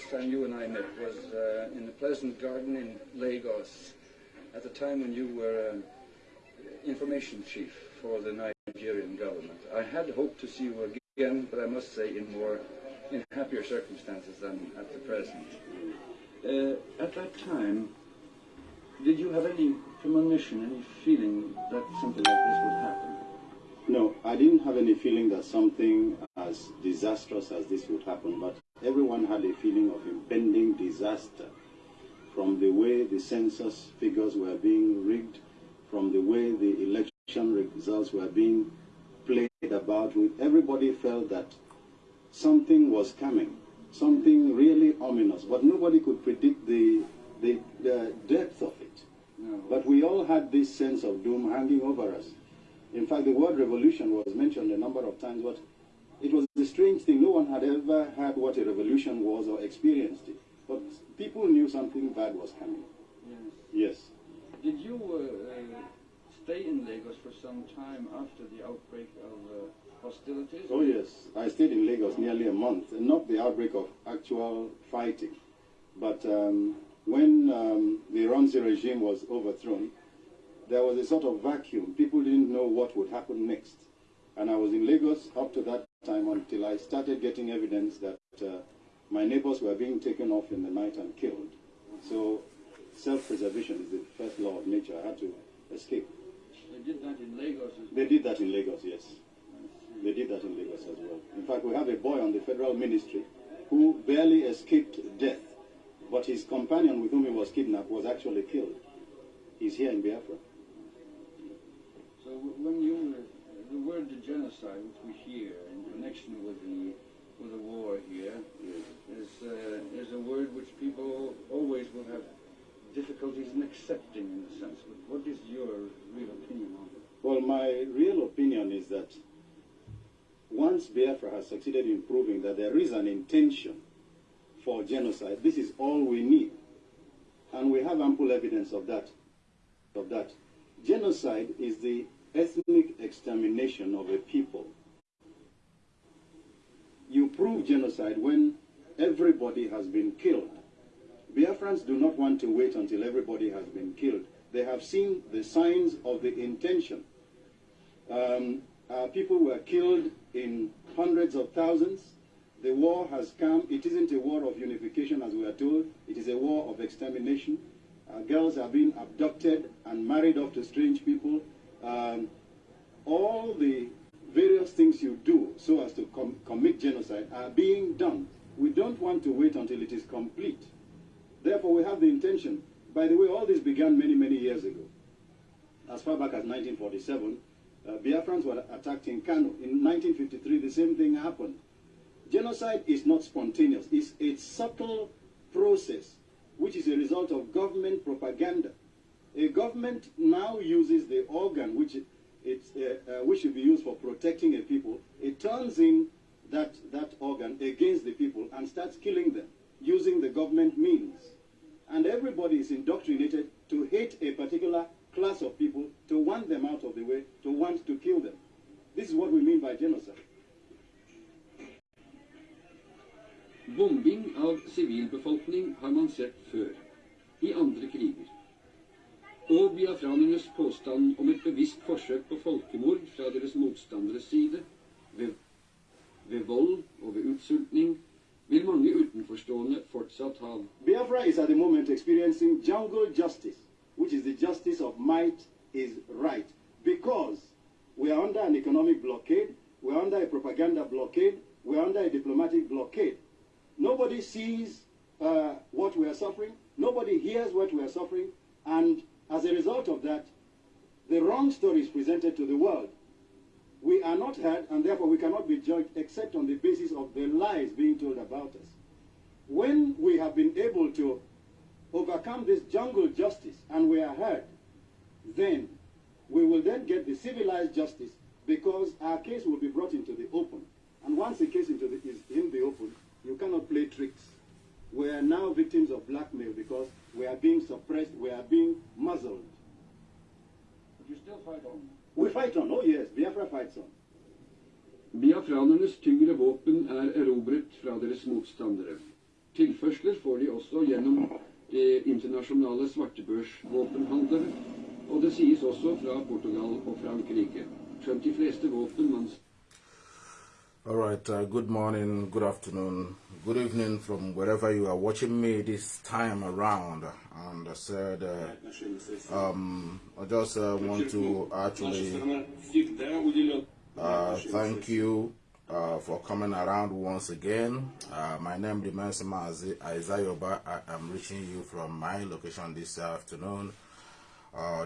last time you and I met was uh, in the Pleasant Garden in Lagos, at the time when you were uh, information chief for the Nigerian government. I had hoped to see you again, but I must say in more, in happier circumstances than at the present. Uh, at that time, did you have any premonition, any feeling that something like this would happen? No, I didn't have any feeling that something as disastrous as this would happen, but everyone had a feeling of impending disaster from the way the census figures were being rigged, from the way the election results were being played about with. Everybody felt that something was coming, something really ominous, but nobody could predict the, the, the depth of it. No. But we all had this sense of doom hanging over us. In fact, the word revolution was mentioned a number of times, but it was a strange thing. No one had ever heard what a revolution was or experienced it. But people knew something bad was coming. Yes. Yes. Did you uh, stay in Lagos for some time after the outbreak of uh, hostilities? Oh, yes. I stayed in Lagos nearly a month. And not the outbreak of actual fighting, but um, when um, the Ironsi regime was overthrown, there was a sort of vacuum. People didn't know what would happen next. And I was in Lagos up to that time until I started getting evidence that uh, my neighbors were being taken off in the night and killed. So self-preservation is the first law of nature. I had to escape. They did that in Lagos as They did that in Lagos, yes. They did that in Lagos as well. In fact, we have a boy on the federal ministry who barely escaped death, but his companion with whom he was kidnapped was actually killed. He's here in Biafra. So when you, uh, the word genocide, which we hear connection with the with the war here, is uh, is a word which people always will have difficulties in accepting, in a sense. What is your real opinion on it? Well, my real opinion is that once Biafra has succeeded in proving that there is an intention for genocide, this is all we need. And we have ample evidence of that. Of that. Genocide is the ethnic extermination of a people. You prove genocide when everybody has been killed. Biafrans do not want to wait until everybody has been killed. They have seen the signs of the intention. Um, people were killed in hundreds of thousands. The war has come. It isn't a war of unification, as we are told. It is a war of extermination. Uh, girls are being abducted and married off to strange people. Um, all the various things you do so as to com commit genocide are being done. We don't want to wait until it is complete. Therefore, we have the intention. By the way, all this began many, many years ago. As far back as 1947, uh, Biafrans were attacked in Kano. In 1953, the same thing happened. Genocide is not spontaneous. It's a subtle process, which is a result of government propaganda. A government now uses the organ which uh, uh, which should be used for protecting a people. It turns in that, that organ against the people and starts killing them using the government means. And everybody is indoctrinated to hate a particular class of people, to want them out of the way, to want to kill them. This is what we mean by genocide. Bombing av sivilbefolkning har man sett før, i andre kriger. Og biafranernes påstand om et bevisst forsøk på folkemord fra deres motstanderes side, ved, ved vold og ved utsultning, vil mange utenforstående fortsatt ha. Biafra is at the moment experiencing jungle justice, which is the justice of might is right. Because we are under an economic blockade, we are under a propaganda blockade, we are under a diplomatic blockade. Nobody sees uh, what we are suffering, nobody hears what we are suffering, and as a result of that, the wrong story is presented to the world. We are not heard, and therefore we cannot be judged except on the basis of the lies being told about us. When we have been able to overcome this jungle justice and we are heard, then we will then get the civilized justice because our case will be brought into the open. And once the case into the, is in the open, you cannot play tricks. We are now victims of blackmail because we are being suppressed, we are being muzzled. But you still fight on. We fight on, oh yes, Biafra fights on. Biafranernes tyngre våpen er erobret fra deres motstandere. Tilførsler får de også gjennom de internasjonale svartebørsvåpenhandlere, og det sies også fra Portugal og Frankrike. Skjønt de fleste våpen man All right, uh, good morning, good afternoon, good evening from wherever you are watching me this time around. And I said, uh, um, I just uh, want to actually uh, thank you uh, for coming around once again. Uh, my name remains Mazi Aizayoba. I am reaching you from my location this afternoon,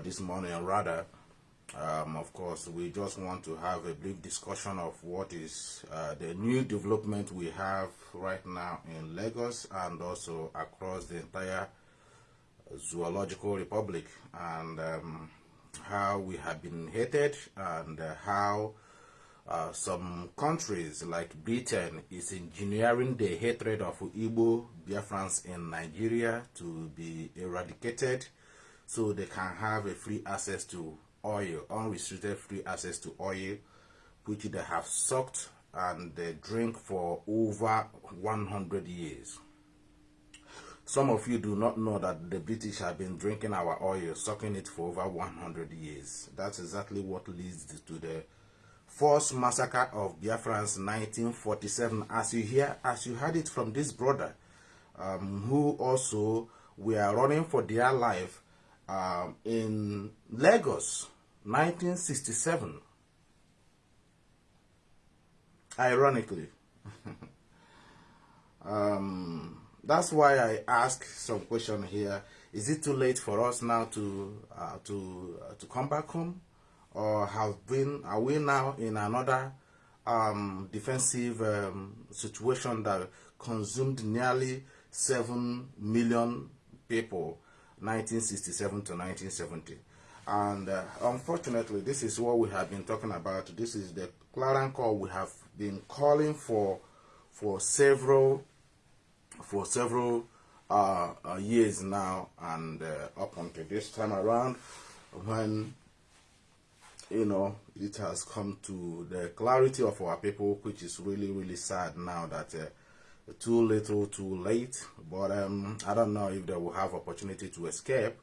this morning rather. Um, of course, we just want to have a brief discussion of what is uh, the new development we have right now in Lagos and also across the entire zoological republic and um, how we have been hated and uh, how uh, some countries like Britain is engineering the hatred of Igbo Biafrans in Nigeria to be eradicated so they can have a free access to oil, unrestricted free access to oil, which they have sucked and they drink for over 100 years. Some of you do not know that the British have been drinking our oil, sucking it for over 100 years. That's exactly what leads to the forced massacre of Biafrans 1947. As you hear, as you heard it from this brother, um, who also were running for their life um, in Lagos 1967. Ironically. um, that's why I ask some question here. Is it too late for us now to uh, to uh, to come back home, or have been are we now in another um, defensive um, situation that consumed nearly seven million people, 1967 to 1970? And uh, unfortunately, this is what we have been talking about. This is the clarion call we have been calling for for several for several uh, uh, years now, and uh, up until this time around, when you know it has come to the clarity of our people, which is really really sad now that. Uh, too little, too late, but um, I don't know if they will have opportunity to escape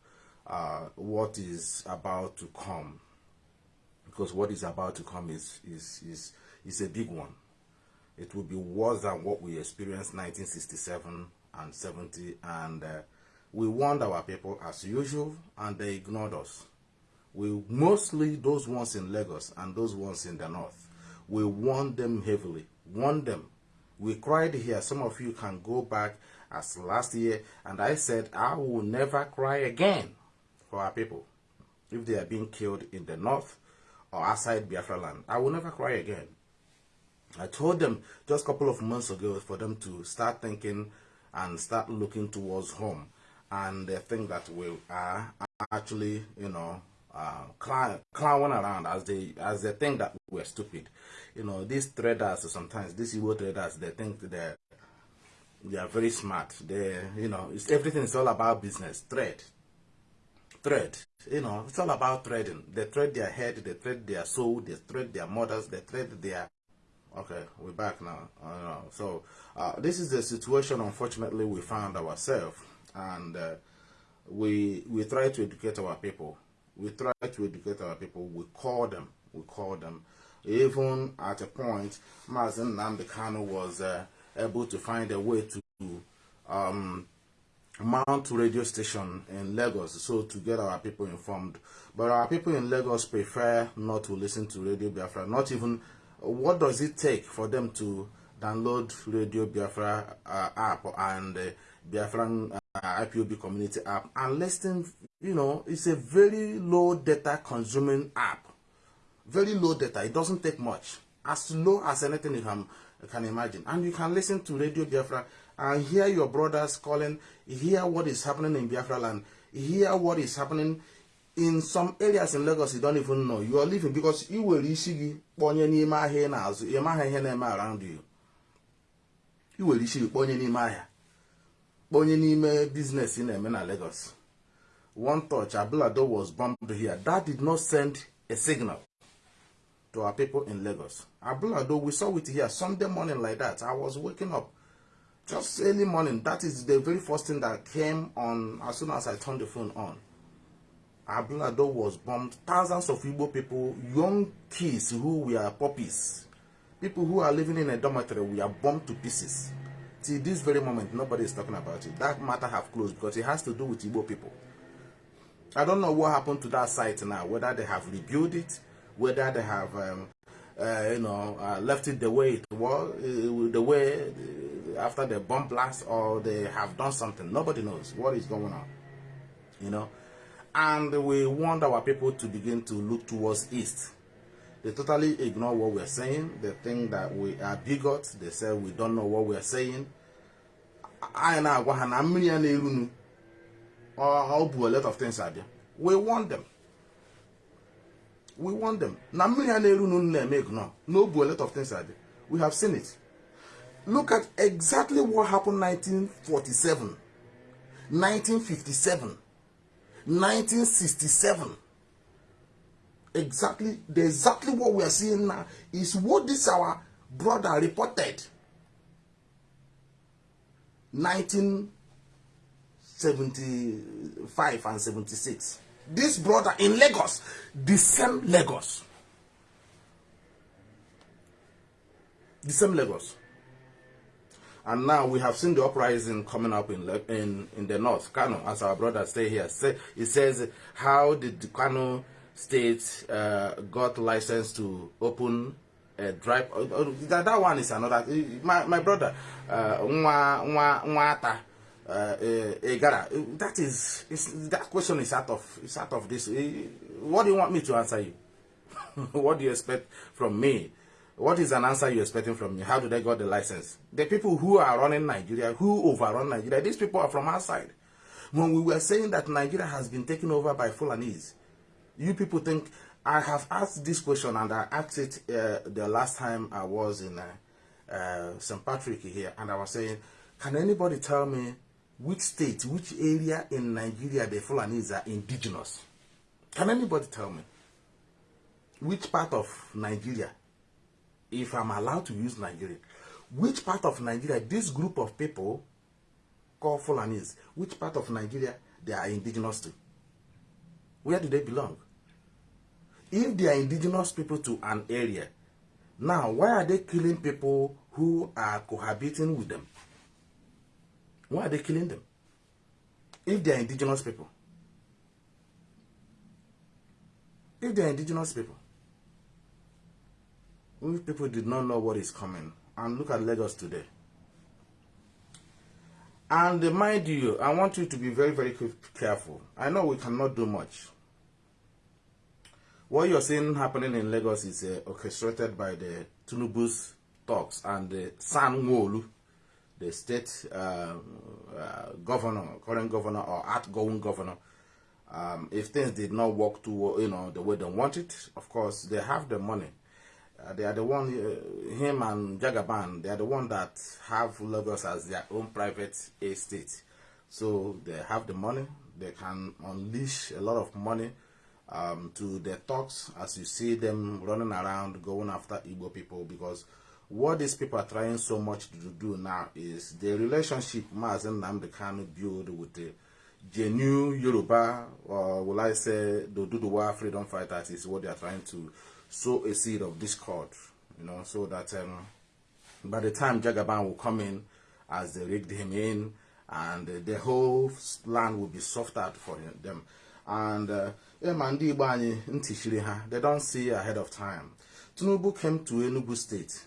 uh, what is about to come because what is about to come is, is, is, is a big one. It will be worse than what we experienced 1967 and 70 and uh, we warned our people as usual and they ignored us. We mostly those ones in Lagos and those ones in the north. We warned them heavily, warned them. We cried here. Some of you can go back as last year and I said I will never cry again for our people if they are being killed in the north or outside Biafra land. I will never cry again. I told them just a couple of months ago for them to start thinking and start looking towards home. And they think that we are actually, you know, uh, clowning around as they as they think that we're stupid. You know, these traders sometimes these evil traders they think they they are very smart. They you know, it's everything is all about business, trade, thread. You know, it's all about threading. They thread their head, they thread their soul, they thread their mothers, they thread their. Okay, we're back now. So uh, this is the situation. Unfortunately, we found ourselves, and uh, we we try to educate our people. We try to educate our people. We call them. We call them. Even at a point, Mazi Nnamdi Kanu was uh, able to find a way to um, mount radio station in Lagos so to get our people informed. But our people in Lagos prefer not to listen to Radio Biafra. Not even, what does it take for them to download Radio Biafra uh, app and uh, Biafran uh, IPOB community app and listen, you know, it's a very low data consuming app. Very low data. It doesn't take much. As low as anything you can, you can imagine. And you can listen to Radio Biafra and hear your brothers calling, hear what is happening in Biafra land, hear what is happening in some areas in Lagos you don't even know. You are living because you will isi gị kpọnye n'ime ahịa ị na-eme around you. You will isi gị kpọnye n'ime business ị na-eme na Lagos. One touch, Ablado was bombed here. That did not send a signal to our people in Lagos. Ablado, we saw it here Sunday morning like that. I was waking up Just early morning. That is the very first thing that came on as soon as I turned the phone on. Ablado was bombed. Thousands of Igbo people, young kids who were puppies, people who are living in a dormitory, we are bombed to pieces. Till this very moment, nobody is talking about it. That matter have closed because it has to do with Igbo people. I don't know what happened to that site now, whether they have rebuilt it, whether they have, um, uh, you know, uh, left it the way it was, uh, the way after the bomb blast, or they have done something. Nobody knows what is going on, you know. And we want our people to begin to look towards east. They totally ignore what we're saying. They think that we are bigots. They say we don't know what we're saying. I na-agwa ha na mmiri ya na-erunu ọ bụ a lot of things abịa we want them we want them na mmiri ya na-erunu a lot of things abịa we have seen it look at exactly what happened 1947 1957 1967 exactly the exactly what we are seeing now is what this our brother reported. 1975 and 76 this brother in lagos the same lagos. The same lagos and now we have seen the uprising coming up in in in the north. Kano as our brother stay here say it says how did the kano state uh, got license to open a drive uh, uh, that, that one is another my, my brother uh, uh, Egara, that is that question is out of is out of this. What do you want me to answer you? What do you expect from me? What is an answer you're expecting from me? How do they got the license? The people who are running Nigeria, who overrun Nigeria, these people are from outside. When we were saying that Nigeria has been taken over by Fulanese, you people think I have asked this question and I asked it uh, the last time I was in uh, uh, St. Patrick here, and I was saying, can anybody tell me which state, which area in Nigeria the Fulanese are indigenous? Can anybody tell me? which part of Nigeria, if I'm allowed to use Nigeria, which part of Nigeria this group of people called Fulanis, which part of Nigeria they are indigenous to? Where do they belong? If they are indigenous people to an area, now why are they killing people who are cohabiting with them? Why are they killing them? If they are indigenous people. If they are indigenous people. If people did not know what is coming, and look at Lagos today. And mind you, I want you to be very, very careful. I know we cannot do much. What you're seeing happening in Lagos is uh, orchestrated by the Tinubu's talks and the Sanwo-Olu, the state uh, uh, governor, current governor or outgoing governor. Um, if things did not work to you know the way they want it, of course they have the money. Uh, they are the one, uh, him and Jagaban, they are the one that have Lagos as their own private estate. So they have the money, they can unleash a lot of money um, to the talks as you see them running around going after Igbo people because what these people are trying so much to do now is the relationship Mazi Kanu build with the genuine Yoruba, or will I say the Duduwa freedom fighters is what they are trying to sow a seed of discord, you know, so that um, by the time Jagaban will come in, as they rigged him in, and uh, the whole land will be soft for him- them. And uh, man, ndị ha, they don't see ahead of time. Tinubu came to Enugu State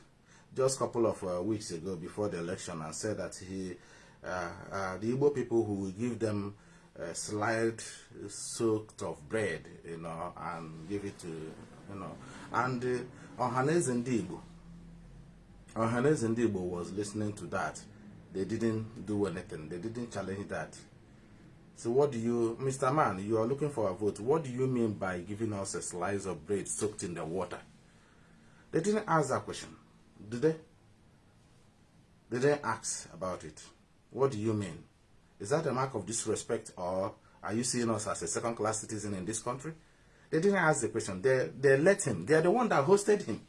just a couple of uh, weeks ago before the election and said that he, uh, uh, the Igbo people who will give them a slide soaked of bread, you know, and give it to, you know, and uh, Ohaneze ndị Igbo, Ohaneze ndị Igbo was listening to that. They didn't do anything. They didn't challenge that. So what do you, Mr. Man, you are looking for a vote. What do you mean by giving us a slice of bread soaked in the water? They didn't ask that question, did they? They didn't ask about it. What do you mean? Is that a mark of disrespect or are you seeing us as a second class citizen in this country? They didn't ask the question. They, they let him. They are the one that hosted him.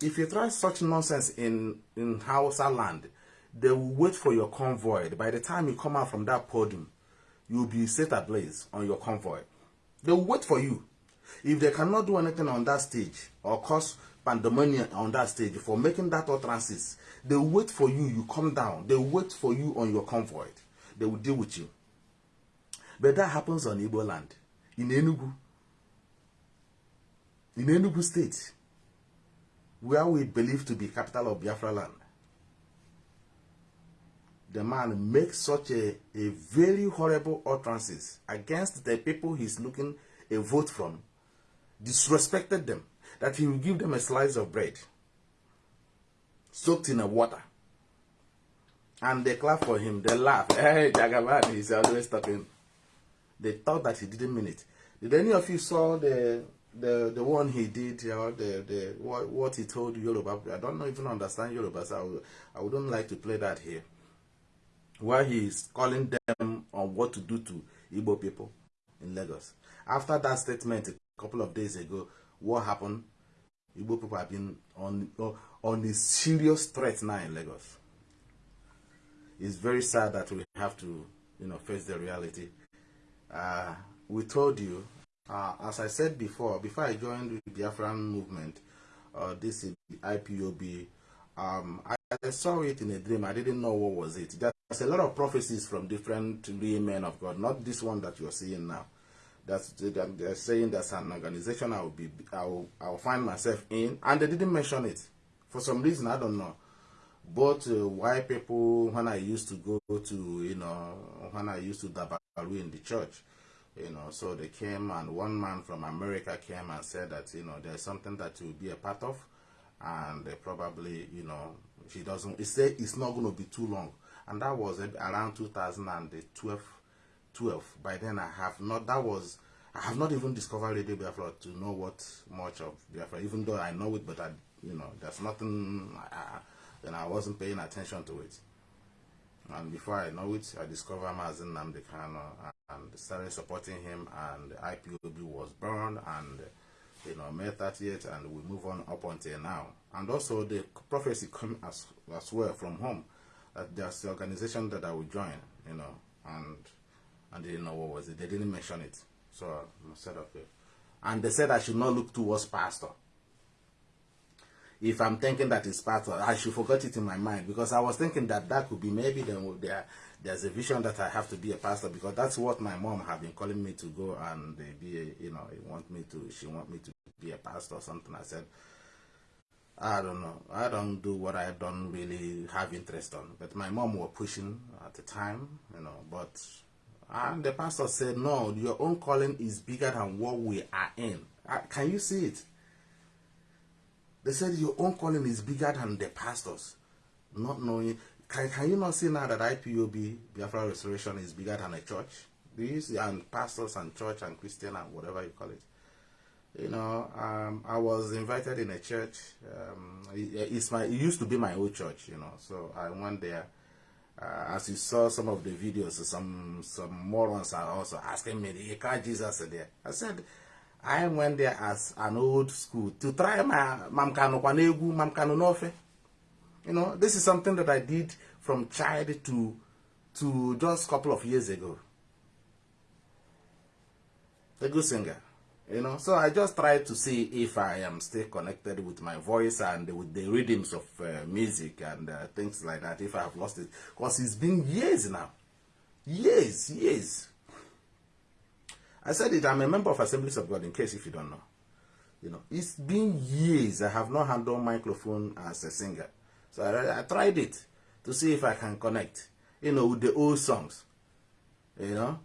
If you try such nonsense in, in Hausa land, they will wait for your convoy. By the time you come out from that podium, you'll be set ablaze on your convoy. They will wait for you. If they cannot do anything on that stage or cause pandemonium on that stage for making that utterances, they will wait for you. You come down. They will wait for you on your convoy. They will deal with you. But that happens on Igbo land, in Enugu, in Enugu state, where we believe to be capital of Biafra land. The man makes such a, a very horrible utterances against the people he's looking a vote from, disrespected them, that he will give them a slice of bread soaked in a water. And they clap for him, they laugh. Hey, Jagaban, he's always talking. They thought that he didn't mean it. Did any of you saw the the the one he did, you know, the the what, what he told Yoruba? I don't even understand Yoruba, so I, I wouldn't like to play that here. Where he is calling them on what to do to Igbo people in Lagos. After that statement a couple of days ago, what happened? Igbo people have been on on a serious threat now in Lagos. It's very sad that we have to, you know, face the reality. Uh, we told you, uh, as I said before, before I joined the Biafran movement, uh, this is IPOB, um, I, I, saw it in a dream. I didn't know what was it. There's a lot of prophecies from different real men of God, not this one that you're seeing now. That's they're saying that's an organization I will be, I will, I will find myself in, and they didn't mention it for some reason. I don't know. But uh, white people, when I used to go to, you know, when I used to dabaru in the church, you know, so they came and one man from America came and said that, you know, there's something that you'll be a part of, and they probably, you know, he doesn't, he said it's not going to be too long. And that was around 2012, 12. By then I have not, that was, I have not even discovered Radio Biafra to know what much of Biafra, even though I know it, but I, you know, there's nothing, then I wasn't paying attention to it. And before I know it, I discovered Mazi Nnamdi Kanu and started supporting him and IPOB was burned and you know May 30th and we move on up until now. And also the prophecy came as, as well from home that there's the organization that I will join, you know, and and they didn't know what was it. They didn't mention it. So I said okay. And they said I should not look towards pastor if I'm thinking that it's part of, I should forget it in my mind because I was thinking that that could be maybe then there, there's a vision that I have to be a pastor because that's what my mom have been calling me to go and be, a, you know, want me to, she want me to be a pastor or something. I said, I don't know. I don't do what I don't really have interest on. But my mom was pushing at the time, you know, but and the pastor said, no, your own calling is bigger than what we are in. Uh, can you see it? They said your own calling is bigger than the pastors. Not knowing. Can, can you not see now that IPOB, Biafra Restoration, is bigger than a church? See? And pastors and church and Christian and whatever you call it. You know, um, I was invited in a church. Um, it, it's my, it used to be my old church, you know. So I went there. Uh, as you saw some of the videos, some some morons are also asking me, "You can't Jesus there?" I said, I went there as an old school to try my mamkano kwanegu, mamkano nofe. You know, this is something that I did from child to to just couple of years ago. A good singer, you know. So I just tried to see if I am still connected with my voice and with the rhythms of uh, music and uh, things like that. If I have lost it, because it's been years now, years, years. I said it, I'm a member of Assemblies of God, in case if you don't know. You know, it's been years I have not handled microphone as a singer. So I, I tried it to see if I can connect, you know, with the old songs. You know?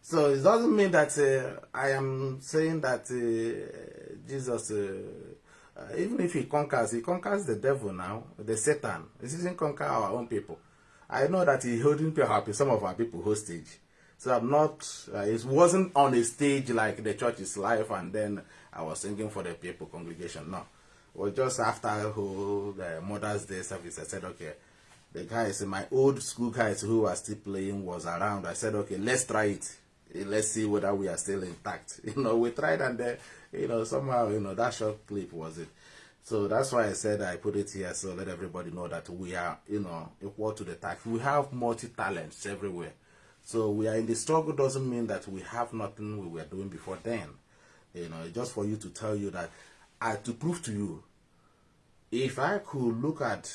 So it doesn't mean that uh, I am saying that uh, Jesus, uh, uh even if he conquers, he conquers the devil now, the Satan. He doesn't conquer our own people. I know that he's holding people, some of our people hostage. So I'm not, uh, it wasn't on a stage like the church is live and then I was singing for the people congregation. No. It was just after who, the Mother's Day service. I said, okay, the guys, my old school guys who are still playing was around. I said, okay, let's try it. Let's see whether we are still intact. You know, we tried and then, you know, somehow, you know, that short clip was it. So that's why I said I put it here so let everybody know that we are, you know, equal to the task. We have multi talents everywhere. So we are in the struggle doesn't mean that we have nothing we were doing before then. You know, just for you to tell you that, I to prove to you, if I could look at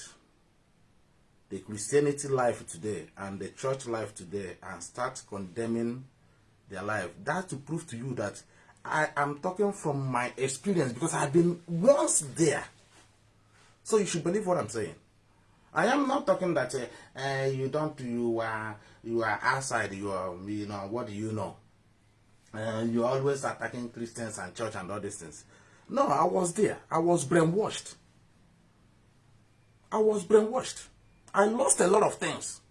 the Christianity life today and the church life today and start condemning their life, that to prove to you that I am talking from my experience because I've been once there. So you should believe what I'm saying. I am not talking that uh, uh, you don't, you are, you are outside, you are, you know, what do you know? You're always attacking Christians and church and all these things. No, I was there. I was brainwashed. I was brainwashed. I lost a lot of things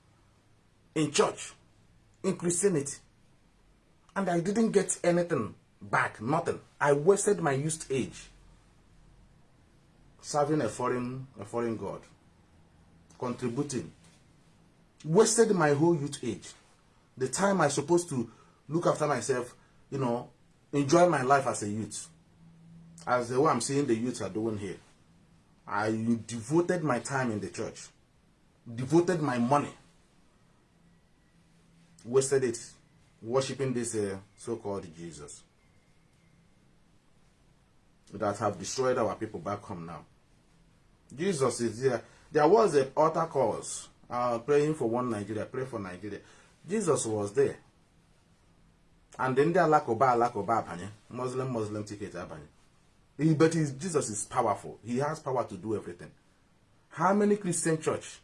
in church, in Christianity. And I didn't get anything back, nothing. I wasted my youth age serving a foreign, a foreign god, contributing. Wasted my whole youth age. The time I supposed to look after myself, you know, enjoy my life as a youth. As the way I'm seeing the youths are doing here. I devoted my time in the church. Devoted my money. Wasted it worshiping this uh, so-called Jesus that have destroyed our people back home now. Jesus is there. There was an altar cause, uh, praying for one Nigeria, pray for Nigeria. Jesus was there. And then there Alakoba, Alakoba abanye, Muslim, Muslim ticket abanye. But Jesus is powerful. He has power to do everything. How many Christian church?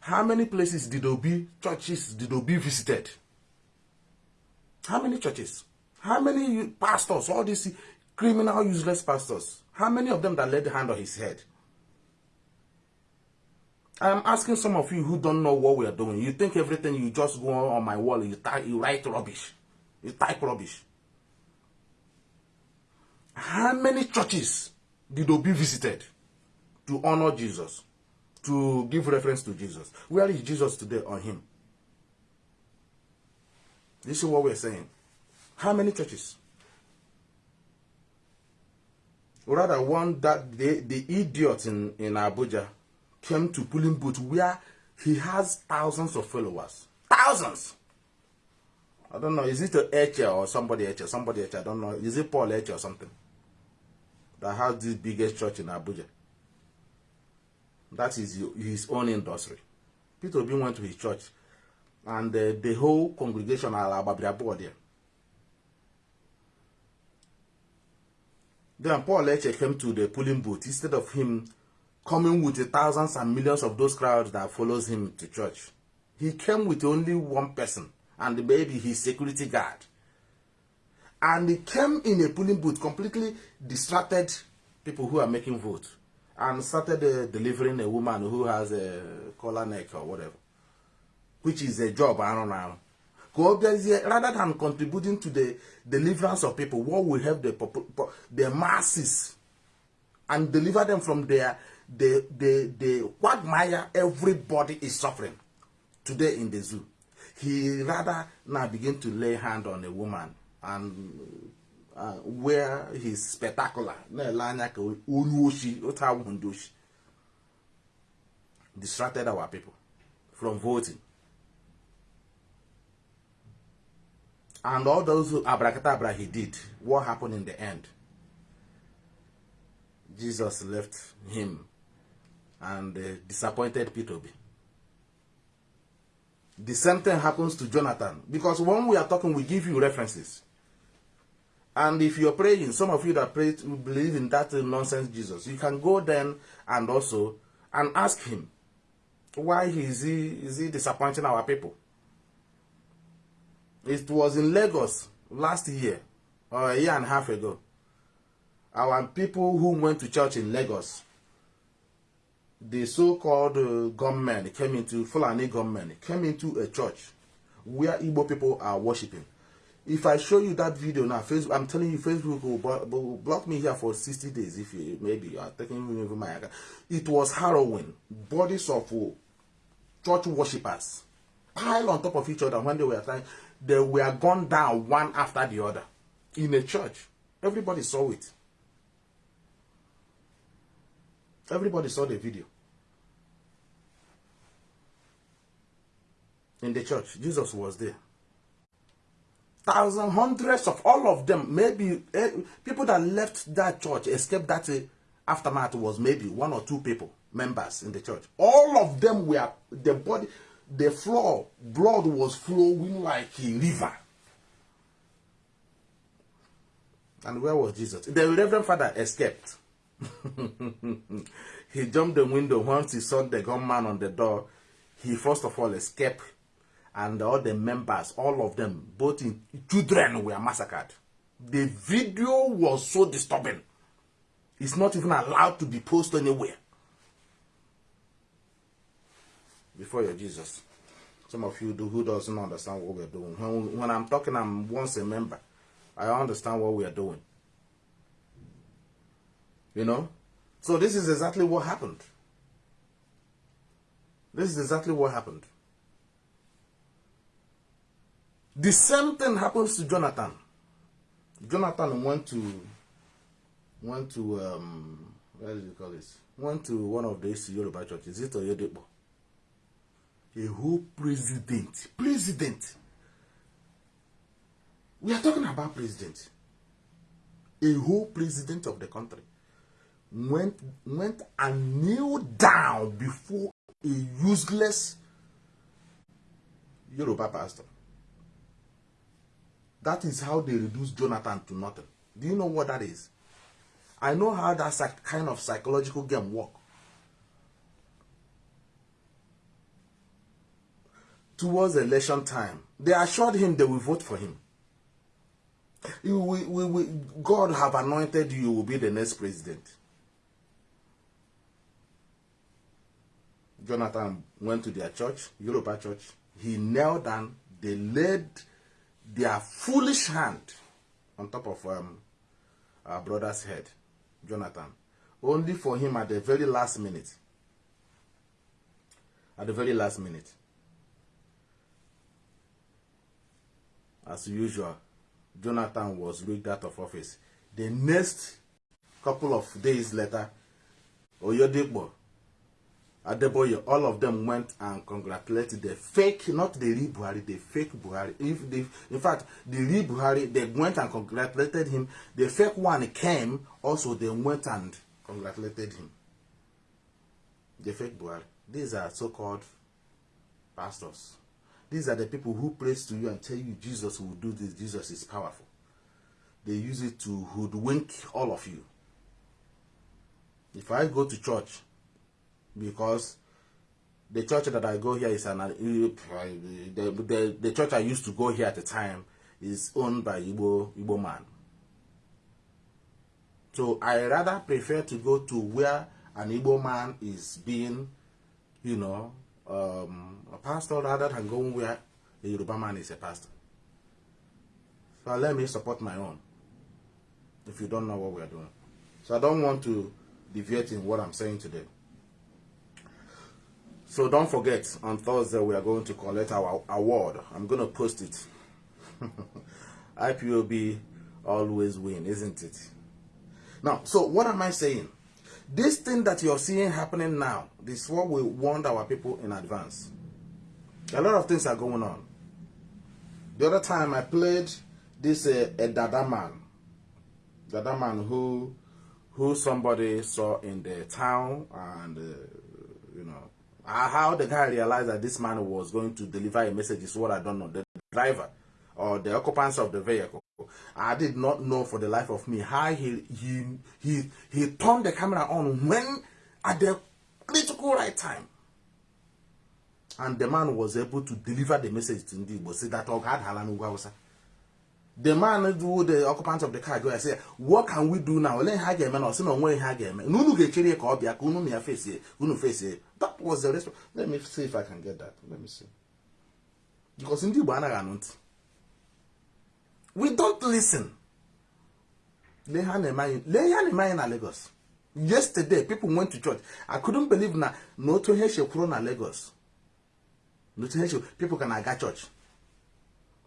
How many places did Obi churches did Obi visited? How many churches? How many pastors? All these criminal, useless pastors. How many of them that laid the hand on his head? I'm asking some of you who don't know what we are doing. You think everything you just go on my wall, you, type, you write rubbish. You type rubbish. How many churches did Obi visited to honor Jesus? To give reference to Jesus? Where is Jesus today on him? This is what we're saying. How many churches? rather one that the, the idiot in, in Abuja came to Pulling Boot where he has thousands of followers. Thousands! I don't know, is it a Eche or somebody Eche? Somebody Eche, I don't know. Is it Paul Eche or something? That has the biggest church in Abuja. That is his own industry. Peter Obi went to his church and the whole congregation are Babria there. Then Paul Eche came to the polling booth instead of him coming with the thousands and millions of those crowds that follows him to church. He came with only one person and maybe his security guard. And he came in a polling booth completely distracted people who are making vote and started uh, delivering a woman who has a collar neck or whatever, which is a job, I don't know. rather than contributing to the deliverance of people, what will help the, the masses and deliver them from their the the the quagmire everybody is suffering today in the zoo. He rather now begin to lay hand on a woman and uh, where he's spectacular. Distracted our people from voting. And all those abracadabra he did, what happened in the end? Jesus left him and uh, disappointed Peter. The same thing happens to Jonathan. Because when we are talking, we give you references. And if you're praying, some of you that pray to believe in that nonsense Jesus, you can go then and also and ask him, why is he, is he disappointing our people? It was in Lagos last year, or a year and a half ago. Our people who went to church in Lagos, the so-called uh, gunmen came into, Fulani gunmen, came into a church where Igbo people are worshipping. If I show you that video now, Facebook, I'm telling you, Facebook will, will block me here for 60 days if you, maybe you are taking me over my account. It was harrowing. Bodies of uh, church worshippers piled on top of each other when they were trying they were gone down one after the other in a church. Everybody saw it. Everybody saw the video. In the church, Jesus was there. Thousands, hundreds of all of them, maybe eh, people that left that church, escaped that uh, aftermath was maybe one or two people, members in the church. All of them were, the body, the floor, blood was flowing like a river. And where was Jesus? The Reverend Father escaped. he jumped the window once he saw the gunman on the door. He first of all escaped, and all the members, all of them, both in children, were massacred. The video was so disturbing. It's not even allowed to be posted anywhere. Before your Jesus. Some of you do who doesn't understand what we're doing. When, when I'm talking, I'm once a member. I understand what we are doing. You know? So this is exactly what happened. This is exactly what happened. The same thing happens to Jonathan. Jonathan went to went to um what do you call this? Went to one of these Yoruba churches. Is it Oyedepo? A whole president, president we are talking about president. A whole president of the country went went and kneeled down before a useless Yoruba pastor. That is how they reduced Jonathan to nothing. Do you know what that is? I know how that kind of psychological game work. Towards election time, they assured him they will vote for him. You, we, we, we, God have anointed you will be the next president. Jonathan went to their church, Yoruba church. He knelt down. They laid their foolish hand on top of um, our brother's head, Jonathan. Only for him at the very last minute. At the very last minute. As usual, Jonathan was rigged out of office. The next couple of days later, Oyodipo, Adeboye, all of them went and congratulated the fake, not the real Buhari, the fake Buhari. If the, in fact, the real Buhari, they went and congratulated him. The fake one came, also they went and congratulated him. The fake Buhari. These are so-called pastors. These are the people who praise to you and tell you Jesus will do this, Jesus is powerful. They use it to hoodwink all of you. If I go to church, because the church that I go here is an the, the, the church I used to go here at the time is owned by Igbo, Igbo man. So I rather prefer to go to where an Igbo man is being, you know, um, a pastor rather than going where a Yoruba man is a pastor. So let me support my own if you don't know what we're doing. So I don't want to deviate in what I'm saying today. So don't forget, on Thursday we are going to collect our award. I'm going to post it. IPOB always win, isn't it? Now, so what am I saying? This thing that you're seeing happening now, this is what we warned our people in advance. A lot of things are going on. The other time I played this uh, a Dada man, Dada man who who somebody saw in the town and uh, you know Uh, how the guy realized that this man was going to deliver a message is what I don't know. The driver or the occupants of the vehicle. I did not know for the life of me how he he he he turned the camera on when at the critical right time. And the man was able to deliver the message to Ndi See that God had Halan The man who the occupant of the car go and say, What can we do now? Let her get man or no way her get man. Nunu get chiri ka obia kunu me face here. Unu face here. That was the response. Let me see if I can get that. Let me see. Because Ndi Igbo anaghị anụ ntị. We don't listen. Lee ha na-eme anyị na Lagos. Yesterday, people went to church. I couldn't believe na na otu ihe shekwuru na Lagos. Na otu ihe people can aga church.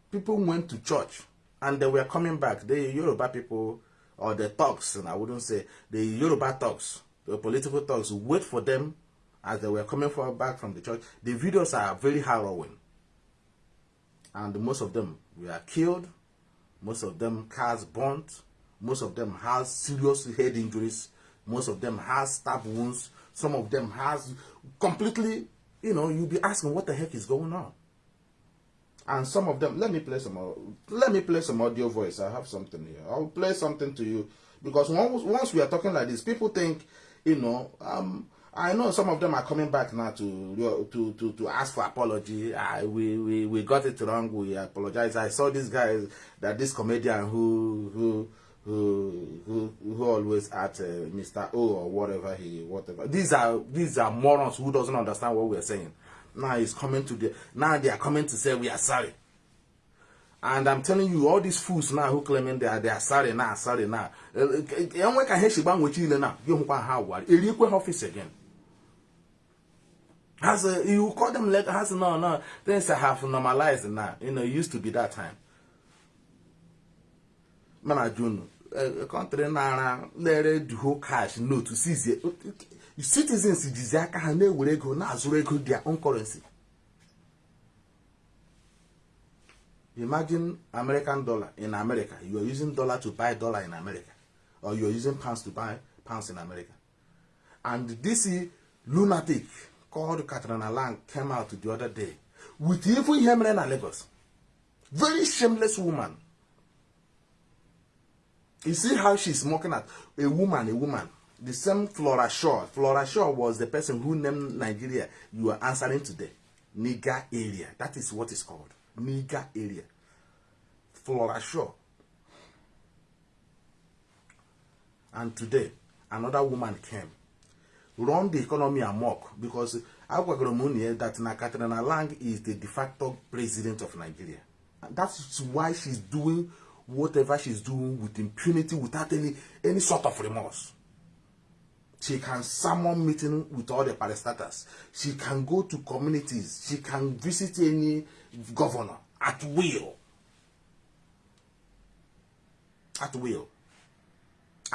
People went to church and they were coming back. The Yoruba people or the talks, and I wouldn't say the Yoruba talks the political talks, wait for them as they were coming for, back from the church. The videos are very harrowing. And most of them were killed. Most of them cars burnt. Most of them has serious head injuries. Most of them has stab wounds. Some of them has completely, you know, you'll be asking what the heck is going on. And some of them, let me play some, let me play some audio voice. I have something here. I'll play something to you because once, once we are talking like this, people think, you know, um, I know some of them are coming back now to to to, to ask for apology. I, we, we we got it wrong. We apologize. I saw this guy that this comedian who who who who, who always at uh, Mr. O or whatever he whatever. These are these are morons who doesn't understand what we're saying. Now he's coming to the now they are coming to say we are sorry. And I'm telling you, all these fools now who claiming they are they are sorry now, sorry now. Enwe ka he shigba nwechi ile na, gị hụkwa ha wari. Erikwe ha office again. Has you call them later, has no no things have normalized now. You know, it used to be that time. Mana June, a country na lere the whole cash note to seize citizens jizi aka ha na-ewere ego na-azụrụ ego their own currency. Imagine American dollar in America. You are using dollar to buy dollar in America. Or you are using pounds to buy pounds in America. And this lunatic called Catriona Laing came out the other day with even Yemen and Lagos. Very shameless woman. You see how she's mocking at a woman, a woman. The same Flora Shaw. Flora Shaw was the person who named Nigeria. You are answering today. Niger area. That is what it's called. Niger area. Flora Shaw. And today, another woman came. Run the economy amok because Agwagoromuni that na Catriona Laing is the de facto president of Nigeria. And that's why she's doing whatever she's doing with impunity without any any sort of remorse. She can summon meeting with all the parastatals. She can go to communities. She can visit any governor at will. At will.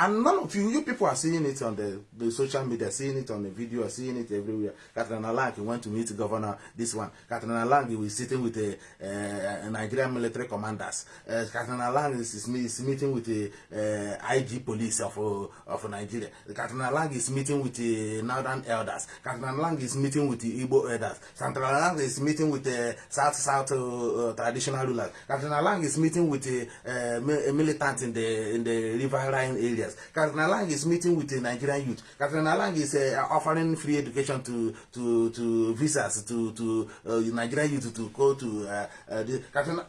And none of you, you people are seeing it on the, the social media, seeing it on the video, seeing it everywhere. Catriona Laing went to meet the governor, this one. Catriona Laing was sitting with the uh, Nigerian military commanders. Uh, Catriona Laing is, is, meeting with the uh, IG police of, uh, of Nigeria. Catriona Laing is meeting with the northern elders. Catriona Laing is meeting with the Igbo elders. Catriona Laing is meeting with the South-South uh, traditional rulers. Catriona Laing is meeting with the uh, militants in the, in the riverine area Catriona Laing is meeting with the Nigerian youth. Catriona Laing is uh, offering free education to to to visas to to uh, Nigerian youth to go to uh, uh, the Katrina,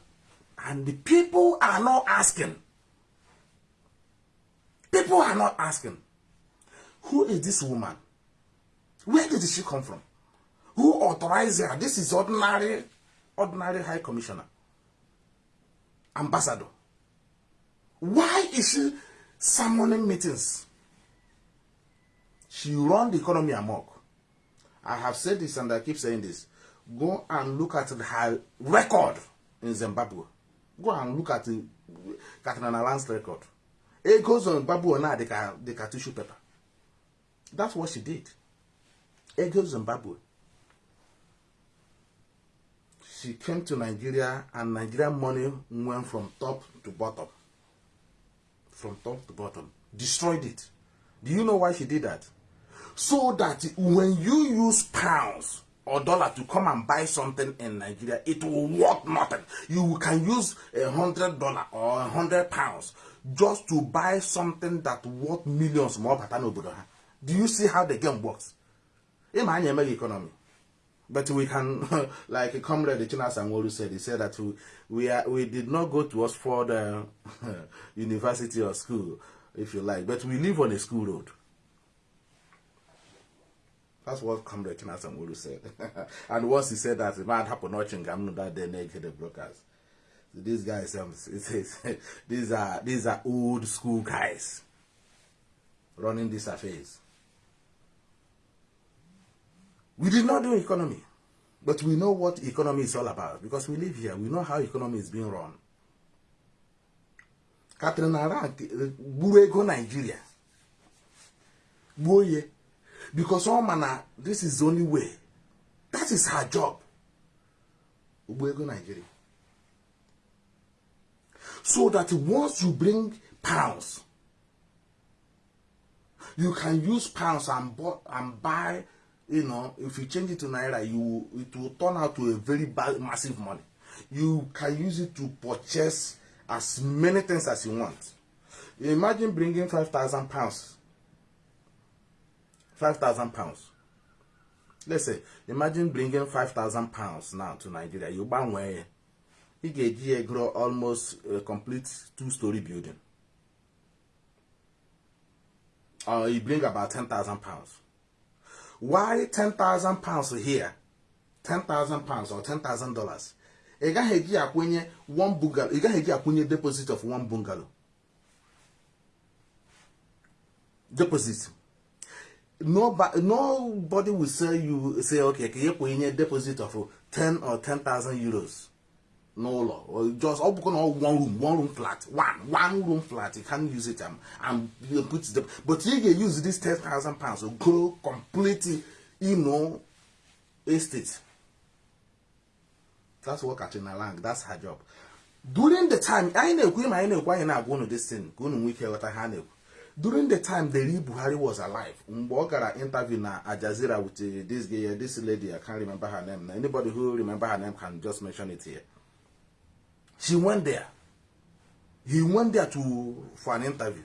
and the people are not asking. People are not asking. Who is this woman? Where did she come from? Who authorized her? This is ordinary, ordinary high commissioner, ambassador. Why is she summoning meetings. She run the economy amok. I have said this and I keep saying this. Go and look at her record in Zimbabwe. Go and look at the Catriona Laing's record. It goes on Zimbabwe now, they can, they can tissue paper. That's what she did. It goes Zimbabwe. She came to Nigeria and Nigerian money went from top to bottom from top to bottom, destroyed it. Do you know why she did that? So that when you use pounds or dollar to come and buy something in Nigeria, it will worth nothing. You can use a hundred dollar or a hundred pounds just to buy something that worth millions more. Do you see how the game works? Imagine economy. But we can, like Comrade Chinas Amolu said, he said that we, we, are, we did not go to Oxford uh, University or school, if you like, but we live on a school road. That's what Comrade Chinas Amolu said. and once he said that, it might happen watching Gamnu that day naked the brokers. So these guys, um, it says, these are these are old school guys running these affairs. We did not do economy, but we know what economy is all about because we live here. We know how economy is being run. Catherine Arank gburu ego Nigeria. Gbuo because all man this is the only way. That is her job. Ugbo Nigeria. So that once you bring pounds you can use pounds and, and buy you know if you change it to naira you it will turn out to a very bad, massive money. You can use it to purchase as many things as you want. Imagine bringing 5000 pounds. 5000 pounds. Let's say imagine bringing 5000 pounds now to nigeria. You gbanwee ị ga-eji ya grow almost a complete two-story building. Or you bring about 10,000 pounds why 10,000 pounds here? 10,000 pounds or 10,000 dollars. Ị gaghị eji akwụnye one bungalow ị gaghị eji akwụnye deposit of one bungalow. Deposit. Nobody, nobody will say you say okay ka ị kwụnye deposit of 10 or 10,000 euros n'ụlọ. Just ọ bụkwa na one room one room flat one one room flat you can use it and, and you put it but ị ga-use this 10,000 pounds to grow completely you know estate. That's what Catriona Laing that's her job. During the time anyị na-ekwu ma anyị na-ekwu anyị this thing. Ka unu nwee ike ghọta ha na-ekwu during the time Deri Buhari was alive mgbe ọ gara interview na Al Jazeera with uh, this this lady I can't remember her name. Anybody who remember her name can just mention it here she went there. He went there to for an interview.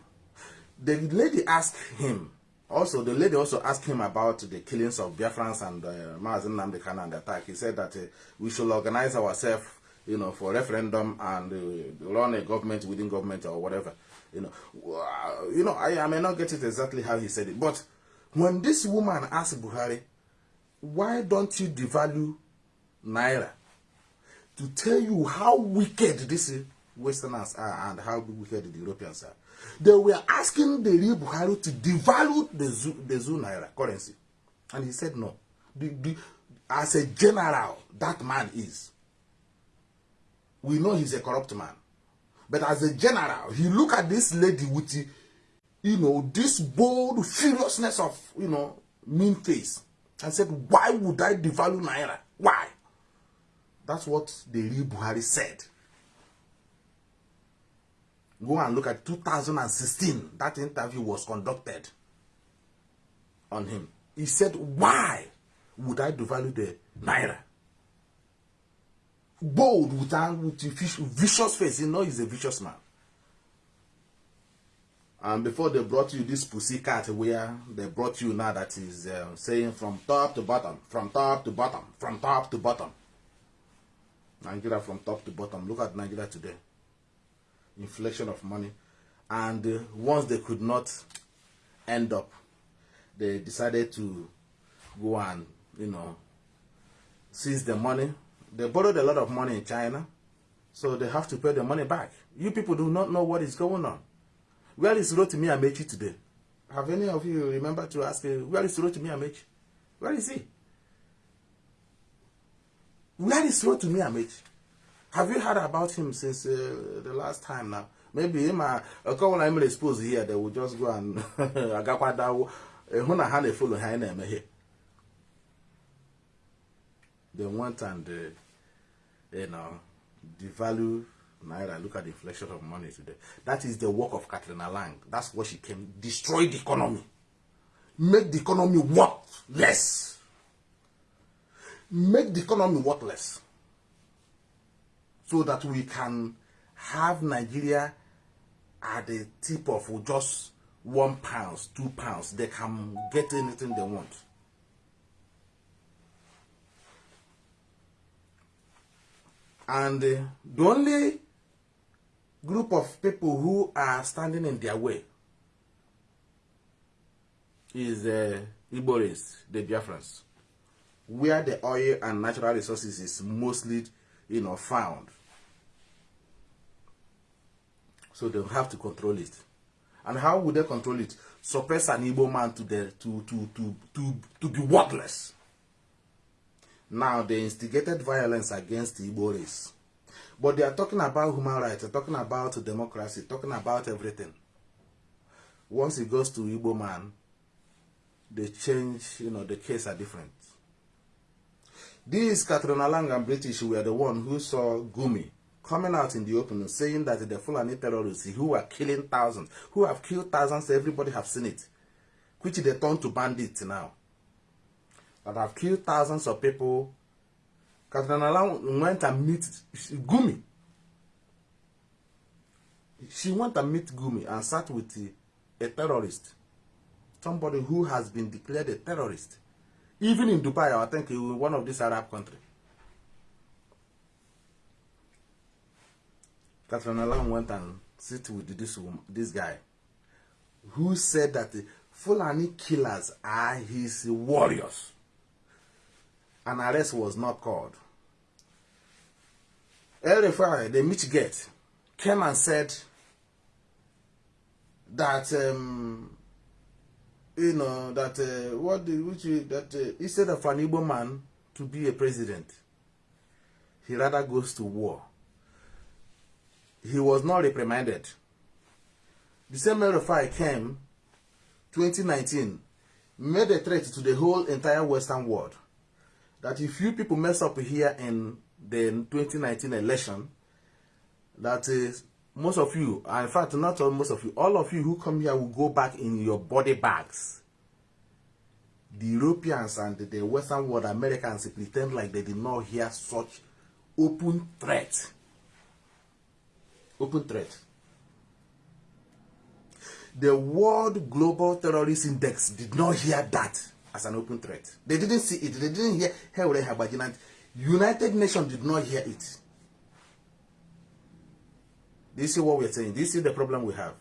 The lady asked him also the lady also asked him about the killings of Biafrans and uh, Mazi Nnamdi Kanu and the attack. He said that uh, we should organize ourselves you know for referendum and uh, run a government within government or whatever you know. You know I, I may not get it exactly how he said it but when this woman asked Buhari why don't you devalue naira to tell you how wicked these Westerners are and how wicked the Europeans are. They were asking the real Buhari to devalue the Zoo, the Zoo Naira currency. And he said no. The, the, as a general, that man is. We know he's a corrupt man. But as a general, he look at this lady with, you know, this bold furiousness of, you know, mean face. And said, why would I devalue Naira? Why? That's what the real Buhari said. Go and look at 2016. That interview was conducted on him. He said, why would I devalue the Naira? Bold with, a vicious face. You know he's a vicious man. And before they brought you this pussy cat where they brought you now that is uh, saying from top to bottom, from top to bottom, from top to bottom. Nigeria from top to bottom. Look at Nigeria today. Inflation of money. And uh, once they could not end up, they decided to go and, you know, seize the money. They borrowed a lot of money in China, so they have to pay the money back. You people do not know what is going on. Where is Rotimi Amaechi today? Have any of you remember to ask, uh, where is Rotimi Amaechi? Where is he? Where is me, Amaechi? Have you heard about him since uh, the last time now? Maybe him, uh, a couple of exposed here, they will just go and agakwadawo. Ehuna ha follow ha na here. They went and, uh, you know, devalue Naira. Look at the inflation of money today. That is the work of Catriona Laing. That's what she came. Destroy the economy. Make the economy worth less. Make the economy worthless. So that we can have Nigeria at the tip of just one pounds, two pounds. They can get anything they want. And uh, the only group of people who are standing in their way is uh, Iboris, the Biafrans, where the oil and natural resources is mostly, you know, found. So they have to control it. And how would they control it? Suppress an Igbo man to the to to to to to be worthless. Now they instigated violence against the Igbo race. But they are talking about human rights, they're talking about democracy, talking about everything. Once it goes to Igbo man, they change, you know, the case are different. These Catriona Laing and British were the one who saw Gumi coming out in the open saying that the Fulani terrorists who are killing thousands, who have killed thousands, everybody have seen it, which they turn to bandits now, that have killed thousands of people. Catriona Laing went and meet Gumi. She went and meet Gumi and sat with a terrorist, somebody who has been declared a terrorist. Even in Dubai, I think in one of these Arab countries. Catherine Alam went and sit with this woman, this guy, who said that the Fulani killers are his warriors. An arrest was not called. El-Rufai, the Michigate, came and said that um, you know that uh, what which that uh, instead of an Igbo man to be a president, he rather goes to war. He was not reprimanded. The same Erifai came 2019, made a threat to the whole entire Western world that if you people mess up here in the 2019 election, that is most of you, in fact, not all most of you, all of you who come here will go back in your body bags. The Europeans and the Western world, Americans, pretend like they did not hear such open threat. Open threat. The World Global Terrorist Index did not hear that as an open threat. They didn't see it. They didn't hear Hewre United Nations did not hear it. Do you see what we're saying? Do you see the problem we have?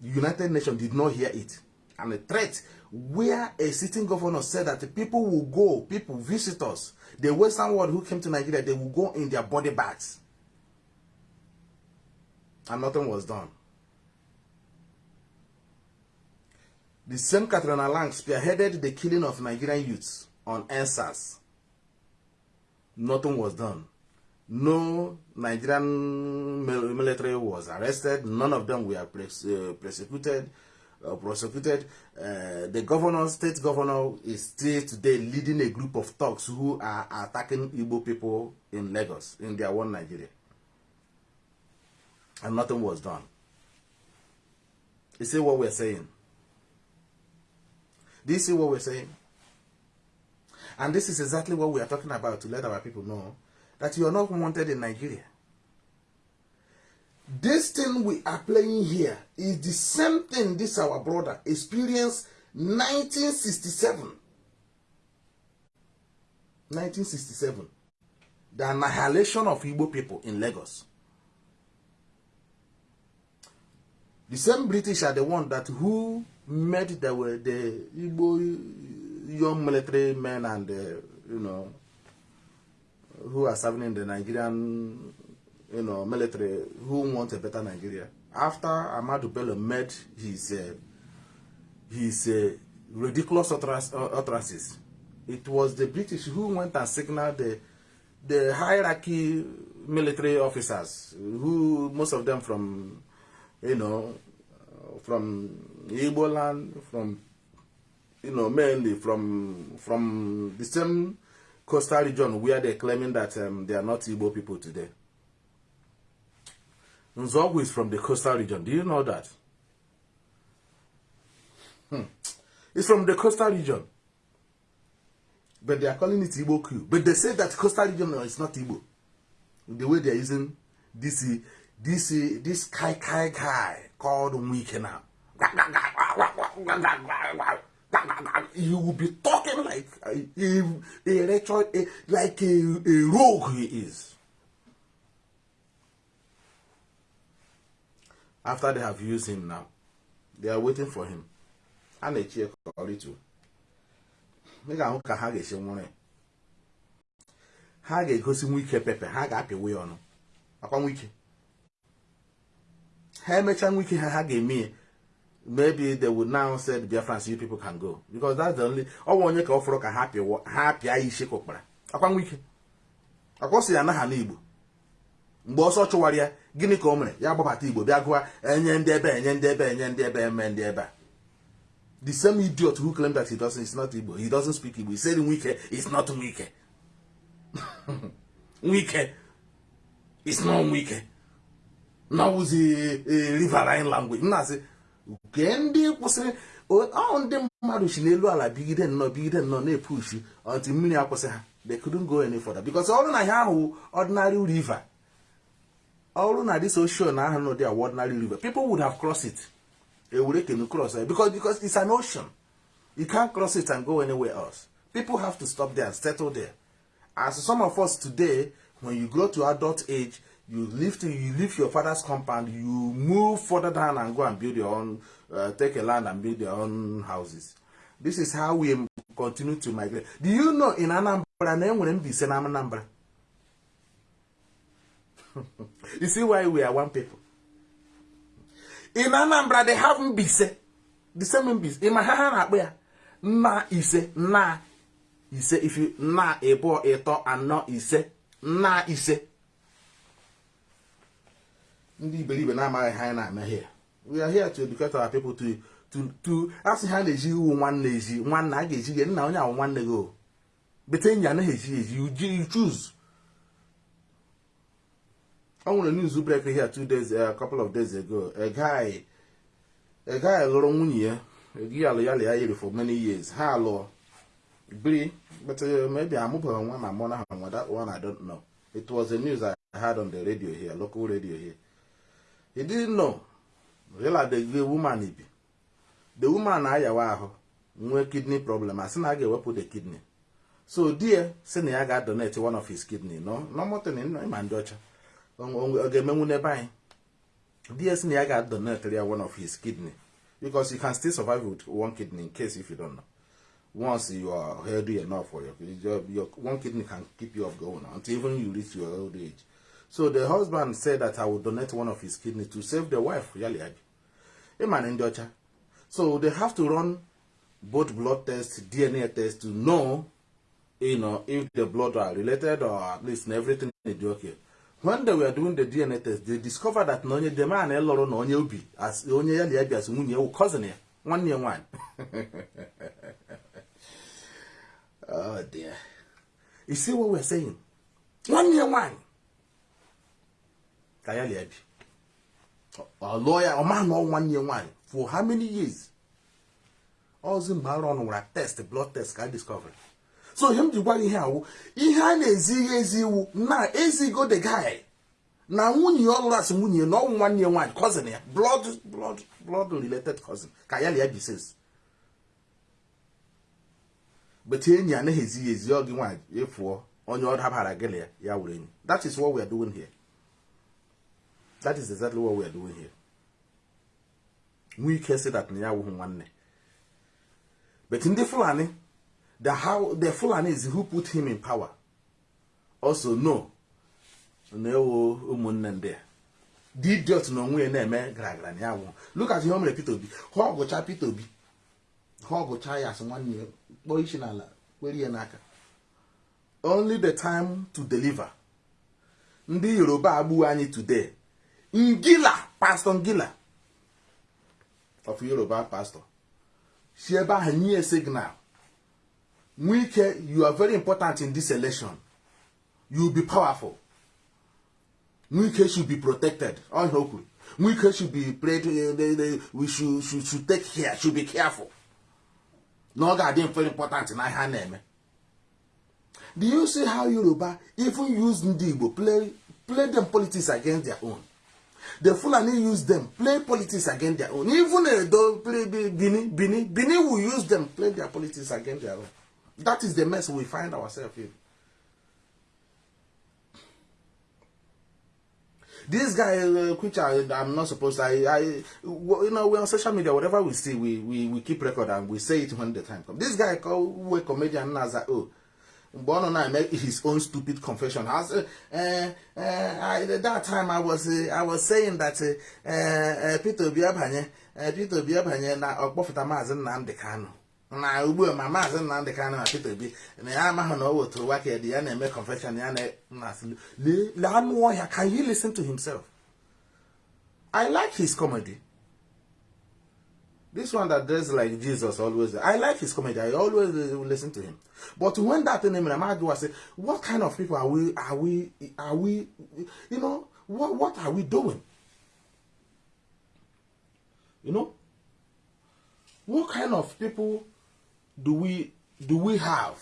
The United Nations did not hear it. And a threat where a sitting governor said that people will go, people, visitors, the Western world who came to Nigeria, they will go in their body bags. And nothing was done. The same Catriona Laing spearheaded the killing of Nigerian youths on EndSARS. Nothing was done. No Nigerian military was arrested. None of them were uh, prosecuted. Uh, prosecuted. Uh, the governor, state governor, is still today leading a group of thugs who are attacking Igbo people in Lagos, in their one Nigeria. And nothing was done. You see what we're saying? Do you see what we're saying? And this is exactly what we are talking about to let our people know that you are not wanted in Nigeria. This thing we are playing here is the same thing this our brother experienced 1967. 1967. The annihilation of Igbo people in Lagos. The same British are the one that who made the, the Igbo young military men and, uh, you know, who are serving in the Nigerian, you know, military, who want a better Nigeria. After Ahmadu Bello made his, uh, his uh, ridiculous utterances, it was the British who went and signaled the, the hierarchy military officers, who most of them from, you know, from Igbo land, from, you know, mainly from, from the same coastal region where they're claiming that um, they are not Igbo people today. Nzeogwu is from the coastal region. Do you know that? Hmm. It's from the coastal region. But they are calling it Igbo Q. But they say that coastal region is not Igbo. The way they're using this, this, this Kai Kai Kai called Mwike now. You will be talking like a, a, a, a like a, a rogue he is. After they have used him now, they are waiting for him. A na-echi ekọrịtụ. Ị ga-ahụ ka ha ga-esi nwụrụ ya. Ha ga-egosi nwike pepe, ha ga-apịwa ya ọnụ. Akwa nwike. Ha emechaa nwike ha ha ga-eme ya. Maybe they would now say the Biafrans, you people can go. Because that's the only ọ onye ka ọ fọrọ ka ha pịa ha pịa isi kụkpara akwa nwa ike akwa ha n'Igbo mgbe ọsọ chụwara ya gịnị ka o mere ya gbabata Igbo bịa gụwa enye ndị ebe enye ndị ebe enye ndị ebe eme ndị ebe a The same idiot who claimed that he doesn't, it's not Igbo. He doesn't speak Igbo. He said in Wike, it's not Wike. Wike. It's not Wike. Now it's a, a riverine language. Nke ndị kwụsịrị, ọ ndị mmadụ si n'elu ala bigide nnọọ bigide nnọọ na-epushi until mmiri akwụsị ha. They couldn't go any further. Because ọrụ na ha ahụ ordinary river. Ọrụ na this ocean na ahụ n'ụdị a ordinary river. People would have crossed it. Ewure can cross it. Because, because it's an ocean. You can't cross it and go anywhere else. People have to stop there and settle there. As some of us today, when you grow to adult age, you leave to, you leave your father's compound, you move further down and go and build your own, uh, take a land and build your own houses. This is how we continue to migrate. Do you know in Anambra na enwere Mbise na Anambra? you see why we are one people. In Anambra they have Mbise. The same Mbise. In my ha na-akpọ ya nna ise nna ise if you nna ịbụọ ịtọ anọ ise nna ise ndị iberibe na-amaghị ha anyị na-eme here. We are here to educate our people to asị ha na-eji iwu nwanne ezi nwanne a ga-eji gị nna onye ahụ nwanne gị o. Bete enyi anaghị eji eji you choose. O nwere news break here two days a couple of days ago. A guy lụrụ nwunye ya. Egi alụ ya lia yiri for many years. Ha lụọ. Biri uh, maybe amụbeghị nwa ma mụ na ha nwa. That one I don't know. It was a news I heard on the radio here local radio here. He didn't know. Realize the, woman bi the woman na-ayawa ahụ nwee kidney problem. Asị na a ga-ewepụ the kidney. So di ya sị na ya ga-donate one of his kidney. No nomotin ịma ndị ọcha ọ ga-emenwu n'ebe anyị di ya sị na ya ga-donate ya one of his kidney. Because you can still survive with one kidney in case if you don't know. Once you are healthy enough for your, your, your one kidney can keep you up going until even you reach your old age so the husband said that i would donate one of his kidney to save the wife yali abi ịma na ndị ọcha so they have to run both blood tests dna tests to know you know if the blood are related or at least everything is okay. When they were doing the dna test they discovered that na onye the man lụrụ na onye obi as onye ya li abi as cousin here, one year nwaanyị oh dear. You see what we're saying? One year nwaanyị ka ya li abi ọ lụọ ya ọ ma na nwanne ya nwaanyị for how many years ọzọ mgbe arụ ọnụ nwere test blood test ka discover so ihe m ji gwa gị ihe awụ ihe a na-ezighị ezi iwu na ezigo the guy na nwunye ya ọ lụrụ asị nwunye ya na ọnwụ nwanne ya nwaanyị cousin ya blood blood blood related cousin ka ya lia bises bete enyi anaghị ezighị ezi ọ gị nwaanyị ịfụọ onye ọ dabara gịlị ya ya were enyi that is what we are doing here That is exactly what we are doing here. We can say that Nia one. But in the Fulani, the how the Fulani is who put him in power. Also, no. No umunne there. The idiot no onwe na eme gragra na yawo. Look at him Peter Obi. Ho gocha Peter Obi. Ho gocha ya as nwanne kpo ishi na ala kweri ya n'aka. Only the time to deliver. Ndị Yoruba agbu anyị today ngila pastor ngila. Of yoruba pastor. Si ebe ahụ nye signal? Nwike you are very important in this election. You will be powerful. Nwike should be protected. Kwuru nwike should be prayed uh, they, they, we should, should, should take care should be careful. Ọ ga-adị very important na ihe a na-eme do you see how yoruba even use ndị igbo play play them politics against their own the fulani use them play politics against their own. Even edo play bini bini bini will use them play their politics against their own. That is the mess we find ourselves in. This guy uh, i'm not supposed to I, I you know we're on social media whatever we see we, we we keep record and we say it when the time comes. This guy called we comedian naza oh mgbe ọ nọ na-eme his own stupid confession. I said, uh, uh, that time I was uh, I was saying that uh, uh, Peter Obi abanye uh, Peter Obi abanye na ọkpọfụta maazị Nnamdị Kanụ na ugbu a ma maazị Nnamdị Kanụ na Peter Obi na ya amaghị na o wetụrụ waka dị ya na-eme confession ya na-asị lee anụ ọhịa can he listen to himself? I like his comedy This one that dressed like Jesus always. I like his comedy. I always listen to him. But when that thing him, I say, what kind of people are we? Are we? Are we? You know, what what are we doing? You know, what kind of people do we do we have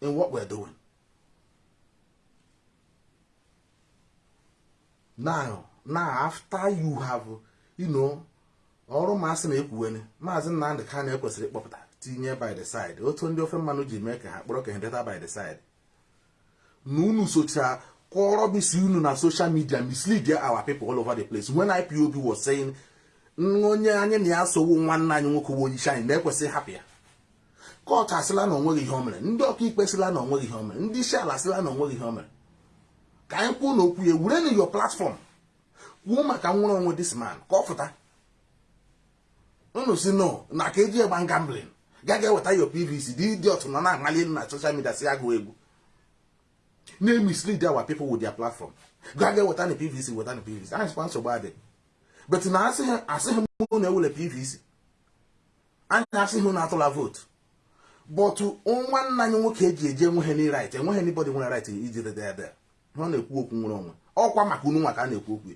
in what we're doing? Now, now after you have, you know, ọrụ masị na-ekwuweni maazị Nnamdị Kanu ekwesịrị ịkpọpụta tinye by the side. Otu ndị ofe mmanụ ji mee ka ha kpọrọ ka data by the side. Na unu socha kọrọ bisi unu na social media mislead our people all over the place. When IPOB was saying onye anyị na ya sowo nwanne anyị nwoke wo onyeisi anyị na-ekwesịghị hapụ ya. Kọtụ asịla na o nweghị ihe o mere. Ndị ọka ikpe sịla na o nweghị ihe o mere. Ndị isi ala sịla na o nweghị ihe o mere. Ka anyị kwuo na okwu ya were your platform. Kwuo maka nwere onwe this man. Ka ọ fụta unu si no na ka eji egba gambling. Gaga eweta yo pvc dị dị otu nọ na-amali na social media si agụ egwu. Na-emislead our people with their platform. Gaga eweta na pvc weta na pvc anyị sịkwa nsogbu adị. But na asịghị m na ewule pvc anyị asịghị na atụla votu but nwanne anyị nwoke eji eji enweghị ni right enweghị anybody nwere right iji dede ede ọ na-ekwu okwu nwere onwe. Ọkwa maka unu nwa ka a na-ekwu okwu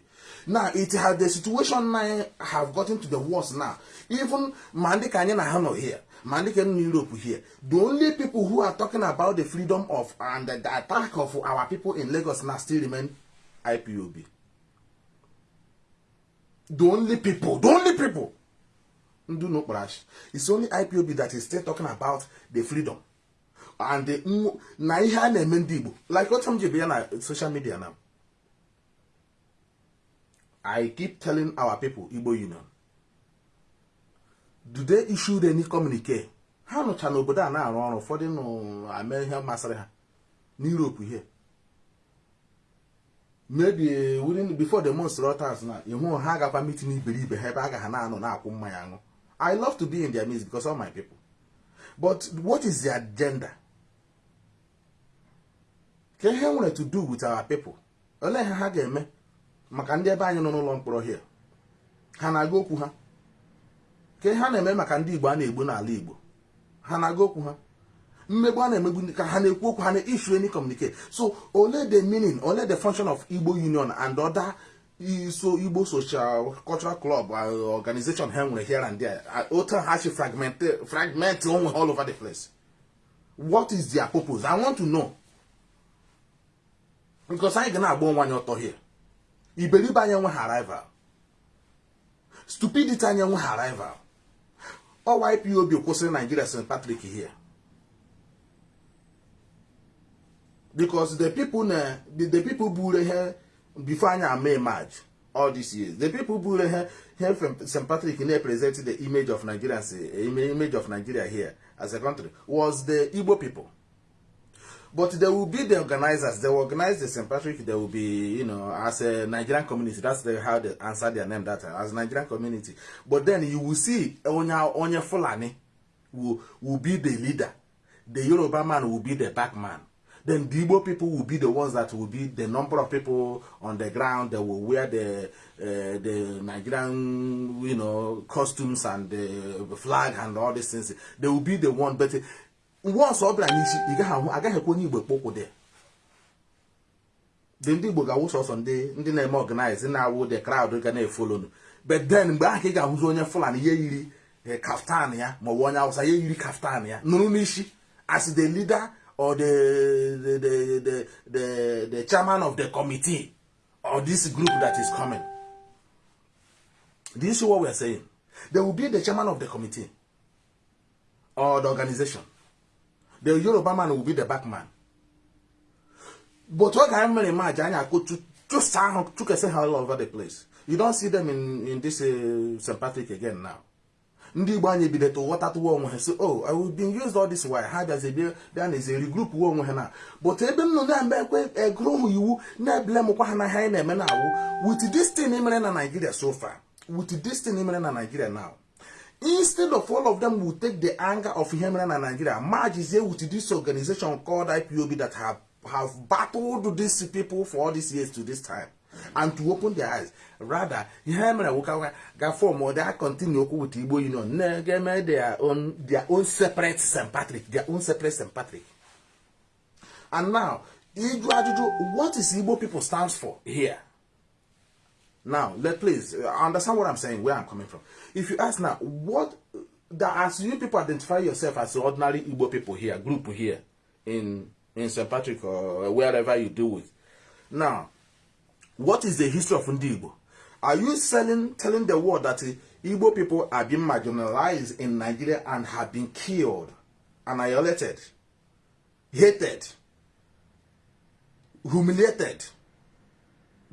now it has the situation now have gotten to the worst now. Even ma ndị ka anyị na ha nọ here. Ma ndị ka nọ Europe here. The only people who are talking about the freedom of and the attack of our people in Lagos now still remain IPOB the only people the only people. Ndị no kparash it's only IPOB that is still talking about the freedom. And the na ihe a na-eme ndị Igbo. Like otu m ji bịa na social media now I keep telling our people, Igbo Union, do they issue any communique? ha nụcha n'obodo a na-arụ ọrụ ụfọdụ nụ ame ihe masịrị ha n'Europe here maybe within before the month rotas na ịhụ ha agakwa meeting iberibe ha ebe a ga ha na-anọ na-akwụ mmanya aṅụ. I love to be in their midst because of my people. But what is their agenda? Ka ihe nwere to do with our people? Olee ihe ha ga-eme maka ndị ebe anyị nọ n'ụlọ mkpọrọ hie ha na-aga okwu ha? Ka ha na-eme maka ndị Igbo a na-egbu n'ala Igbo ha na-aga okwu ha? Mmegbu a na-emegbu ka ha na-ekwu okwu ha na-issue any communicate so ole the meaning ole the function of Igbo Union and other so Igbo social cultural club organization ha nwere here and there. Otu ha si fragment onwe all over the place. What is their purpose? I want to know. Because anyị ga na-agba onwe anyị ọtọ here. Iberibe anyị enweghị rival stupidity anyị enweghị rival ọwa IPOB kwụsịrị Nigeria St. Patrick here because the people na the, people buru ihe before anyị ama emerge all these years the people buru ihe here from St. Patrick na-represent the image of Nigeria image of Nigeria here as a country was the Igbo people but there will be the organizers. They will organize the St. Patrick. There will be you know as a Nigerian community that's the, how they answer their name that as Nigerian community. But then you will see onye onye Fulani will, will be the leader. The Yoruba man will be the back man. Then the Igbo people will be the ones that will be the number of people on the ground that will wear the uh, the Nigerian you know costumes and the flag and all these things. They will be the one but once ọ bịara n'isi ị gaghị ahụ agaghị ekwe onye Igbo kpọkwụ dị dị ndị Igbo ga-awụ sọsọ ndị ndị na-eme organize na-awụ the crowd ga na-efolonu then mgbe ahụ ka ị ga-ahụzi onye Fulani ya yiri kaftan ya maọbụ onye Hausa ya yiri kaftan ya nụrụ n'isi as the leader or the, the, the, the chairman of the committee or this group that is coming. Do you see what we are saying? There will be the chairman of the committee or the organization the Yoruba man will be the back man. But what I remember in March, I go to just sound took a all over the place. You don't see them in, in this uh, St. Patrick again now. ndị Igbo anyị bido to ghọtatụwa onwe ha si oh I will been used all this while ha bịazi bịa bịa na eze regroup uwe onwe ha na but ebe m nọ na-eme ekwe egụrụ ha iwu na-ebele mkwa ha na ha anyị na-eme na awụ with this thing mere na Nigeria so far with this thing mere na Nigeria now instead of all of them will take the anger of Hemena and Nigeria, merge is here with this organization called IPOB that have, have battled these people for all these years to this time. and to open their eyes rather mere nwoke ga form or they continue with igbo union. Na-eme their own their own separate st patrick their own separate st patrick. And now iju ajụjụ what is igbo people stands for here now let please understand what i'm saying where i'm coming from. If you ask now what that as you people identify yourself as ordinary igbo people here group here in in st patrick or wherever you deal with now what is the history of igbo? Are you selling telling the world that uh, igbo people are being marginalized in nigeria and have been killed annihilated hated humiliated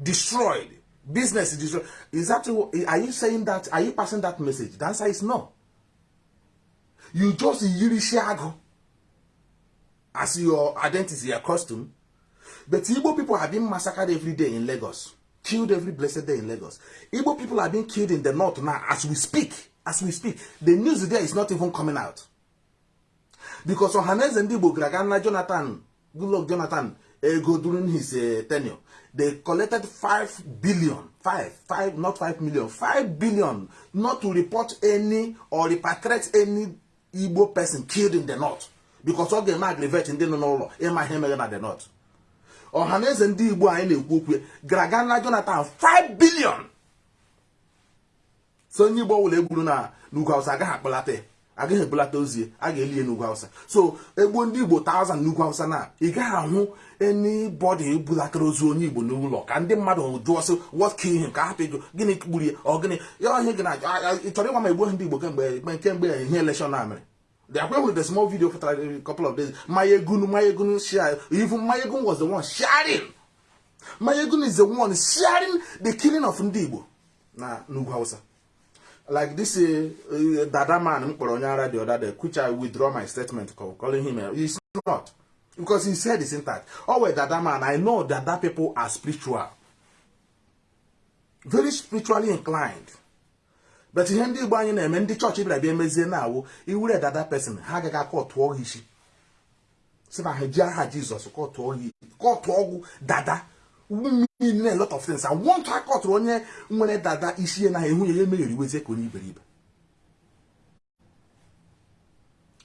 destroyed business is destroyed is that are you saying that are you passing that message? The answer is no. You just yiri agụ as your identity your costume but igbo people have been massacred every day in lagos. Killed every blessed day in lagos. Igbo people are being killed in the north now as we speak. As we speak. The news there is not even coming out. Because ohaneze ndị igbo gara aga na jonathan jonathan ego during his uh, tenure they collected 5 billion 5 5 not 5 million 5 billion not to report any or repatriate any igbo person killed in the north. Because ọ ga-eme aggravate ndị nọ n'ụlọ ịma ihe mere na the north. Ọha na eze ndị igbo anyị na-ekwu okwu gara aga na jonathan 5 billion. So onye igbo ọbụla egburu na n'ugwu hausa agaghị akpọlata agaghị ebulata ozi a ga-eli ya n'ugwu hausa so egbuo ndị igbo 1000 n'ugwu hausa na ị gaghị ahụ anybody ebulatara ozu onye igbo n'ụlọ ka ndị mmadụ jụọ sị him ka hapụ ego gịnị gburu ya ọ gịnị ya ihe gị na ị chọrọ ịgwa ma egbuo ndị igbo kemgbe ihe election na mere The Akwe with the small video for a couple of days. Mayegun, Mayegun share. Even Mayegun was the one sharing. Mayegun is the one sharing the killing of Ndibo. Na Nugu Hausa. Like this uh, Dada man, Mkoronyara the other day, which I withdraw my statement calling him. Uh, he's not. Because he said it's intact. Oh, well, Dada man, I know that people are spiritual. Very spiritually inclined. but ihe ndị igbo anyị na-eme ndị chọọchị bịara bịa emezie na awụ iwure dada pesin ha agaghị akọ tụọ ha isi si na ha ji aha jizọs kọtụọ ọgwụ dada mean a lot of things. I want to akọtụrụ onye nwere dada isi na ehu ya emegheriwezie ka onye iberibe.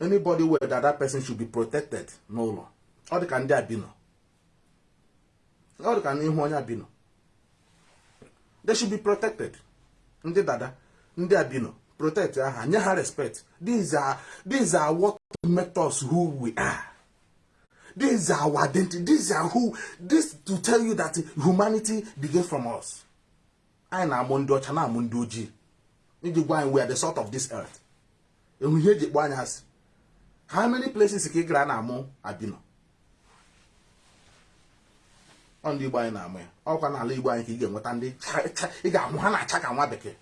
Anybody where dada person should be protected n'ụlọ. Ọ dị ka ndị abino ọ dị ka n'ihu onye abino they should be protected. Ndị dada ndị abino protect aha nye ha respect. These are these are what make us who we are. These are our identity. These are who this to tell you that humanity begins from us. Anyị na-amụ ndị ọcha na-amụ ndị ojii iji gwa anyị we are the salt of this earth. Enwe ihe eji kpọ anya asị how many places ka ị gara na-amụ abino? Ọ ndị igbo anyị na-amụ ya. Ọkwa n'ala igbo anyị ka ị ga-enweta ndị ị ga-amụ ha na-acha ka nwa bekee.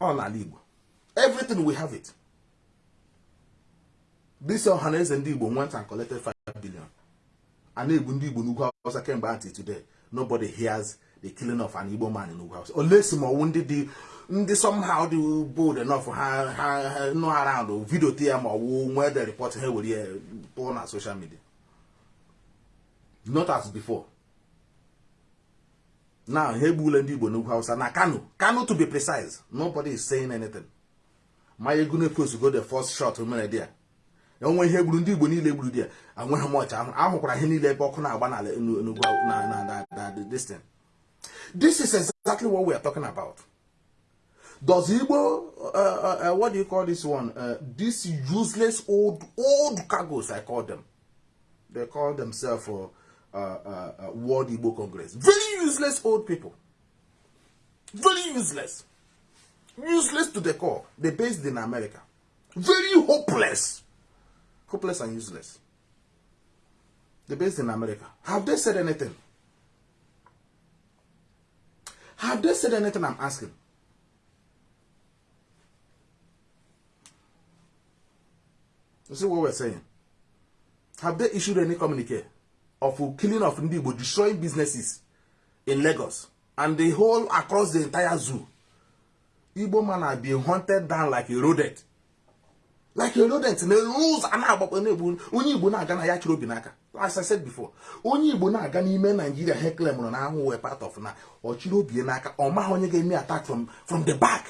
Ọ n'ala igbo. Everything we have it this ọhaneze ndị igbo went and collected 5 billion. A na-egbu ndị igbo n'ugwu hausa kemgbe until today. Nobody hears the killing of an igbo man in ugwu hausa olesi ma ọwụ ndị dị ndị somehow dị bold enough ha ha nọ around video tie ya ma ọwụ nwee the report ha were ya pụọ na social media. Not as before. Now ha egbula ndị igbo n'ugwu hausa na kano kano to be precise nobody is saying anything. Ma ego na-epost go the first shot mere dị ya onwe ihe gburu ndị igbo niile gburu dị ya anweghị m ọcha ahụ ahụkwara ihe niile ebe ọkụ na-agba n'ala n'ugwu na distin this is exactly what we are talking about does igbo uh, uh, what do you call this one uh, these useless old old cargos i call them they call themselves uh, uh, uh, World Igbo Congress. Very useless old people. Very useless. Useless to the core. They're based in America. Very hopeless. Hopeless and useless. They're based in America. Have they said anything? Have they said anything? I'm asking. You see what we're saying? Have they issued any communique? of killing of ndị Igbo destroying businesses in Lagos and the whole across the entire zoo Igbo man are being hunted down like a rodent like rodent na rules a na-agbakọ na-egbu onye igbo na-aga na ya chịrị obi n'aka. As i said before onye igbo na-aga n'ime naijiria he klemụrụ na ahụ wee part of na ọ chịrị obi n'aka. Ọ maghị onye ga-eme attack from the back.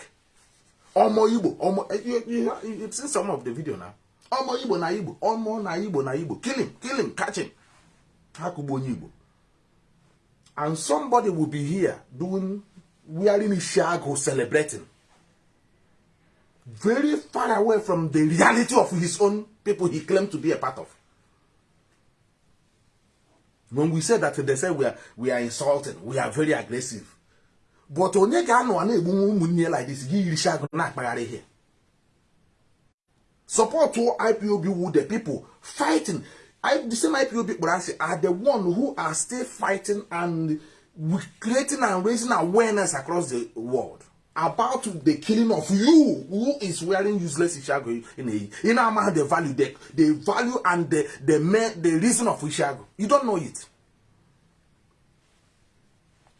Ọmọ igbo ọmọ seen some of the video na ọmọ igbo na igbo ọmọ na igbo na igbo. Kill him kill him catch him. Ha kụgbu onye igbo. And somebody will be here doing wearing ishiago celebrating. Very far away from the reality of his own people he claimed to be a part of. When we say that they say we are we are insulting, we are very aggressive. But onye ga-anọ na-egbu ụmụnne like this gị yiri shagụ na-akpagharị here. Support IPOB with the people fighting. The same IPOB kpọrọ are the one who are still fighting and creating and raising awareness across the world about the killing of you who is wearing useless ishago in a you know the value the, the value and the the the reason of ishago. You don't know it.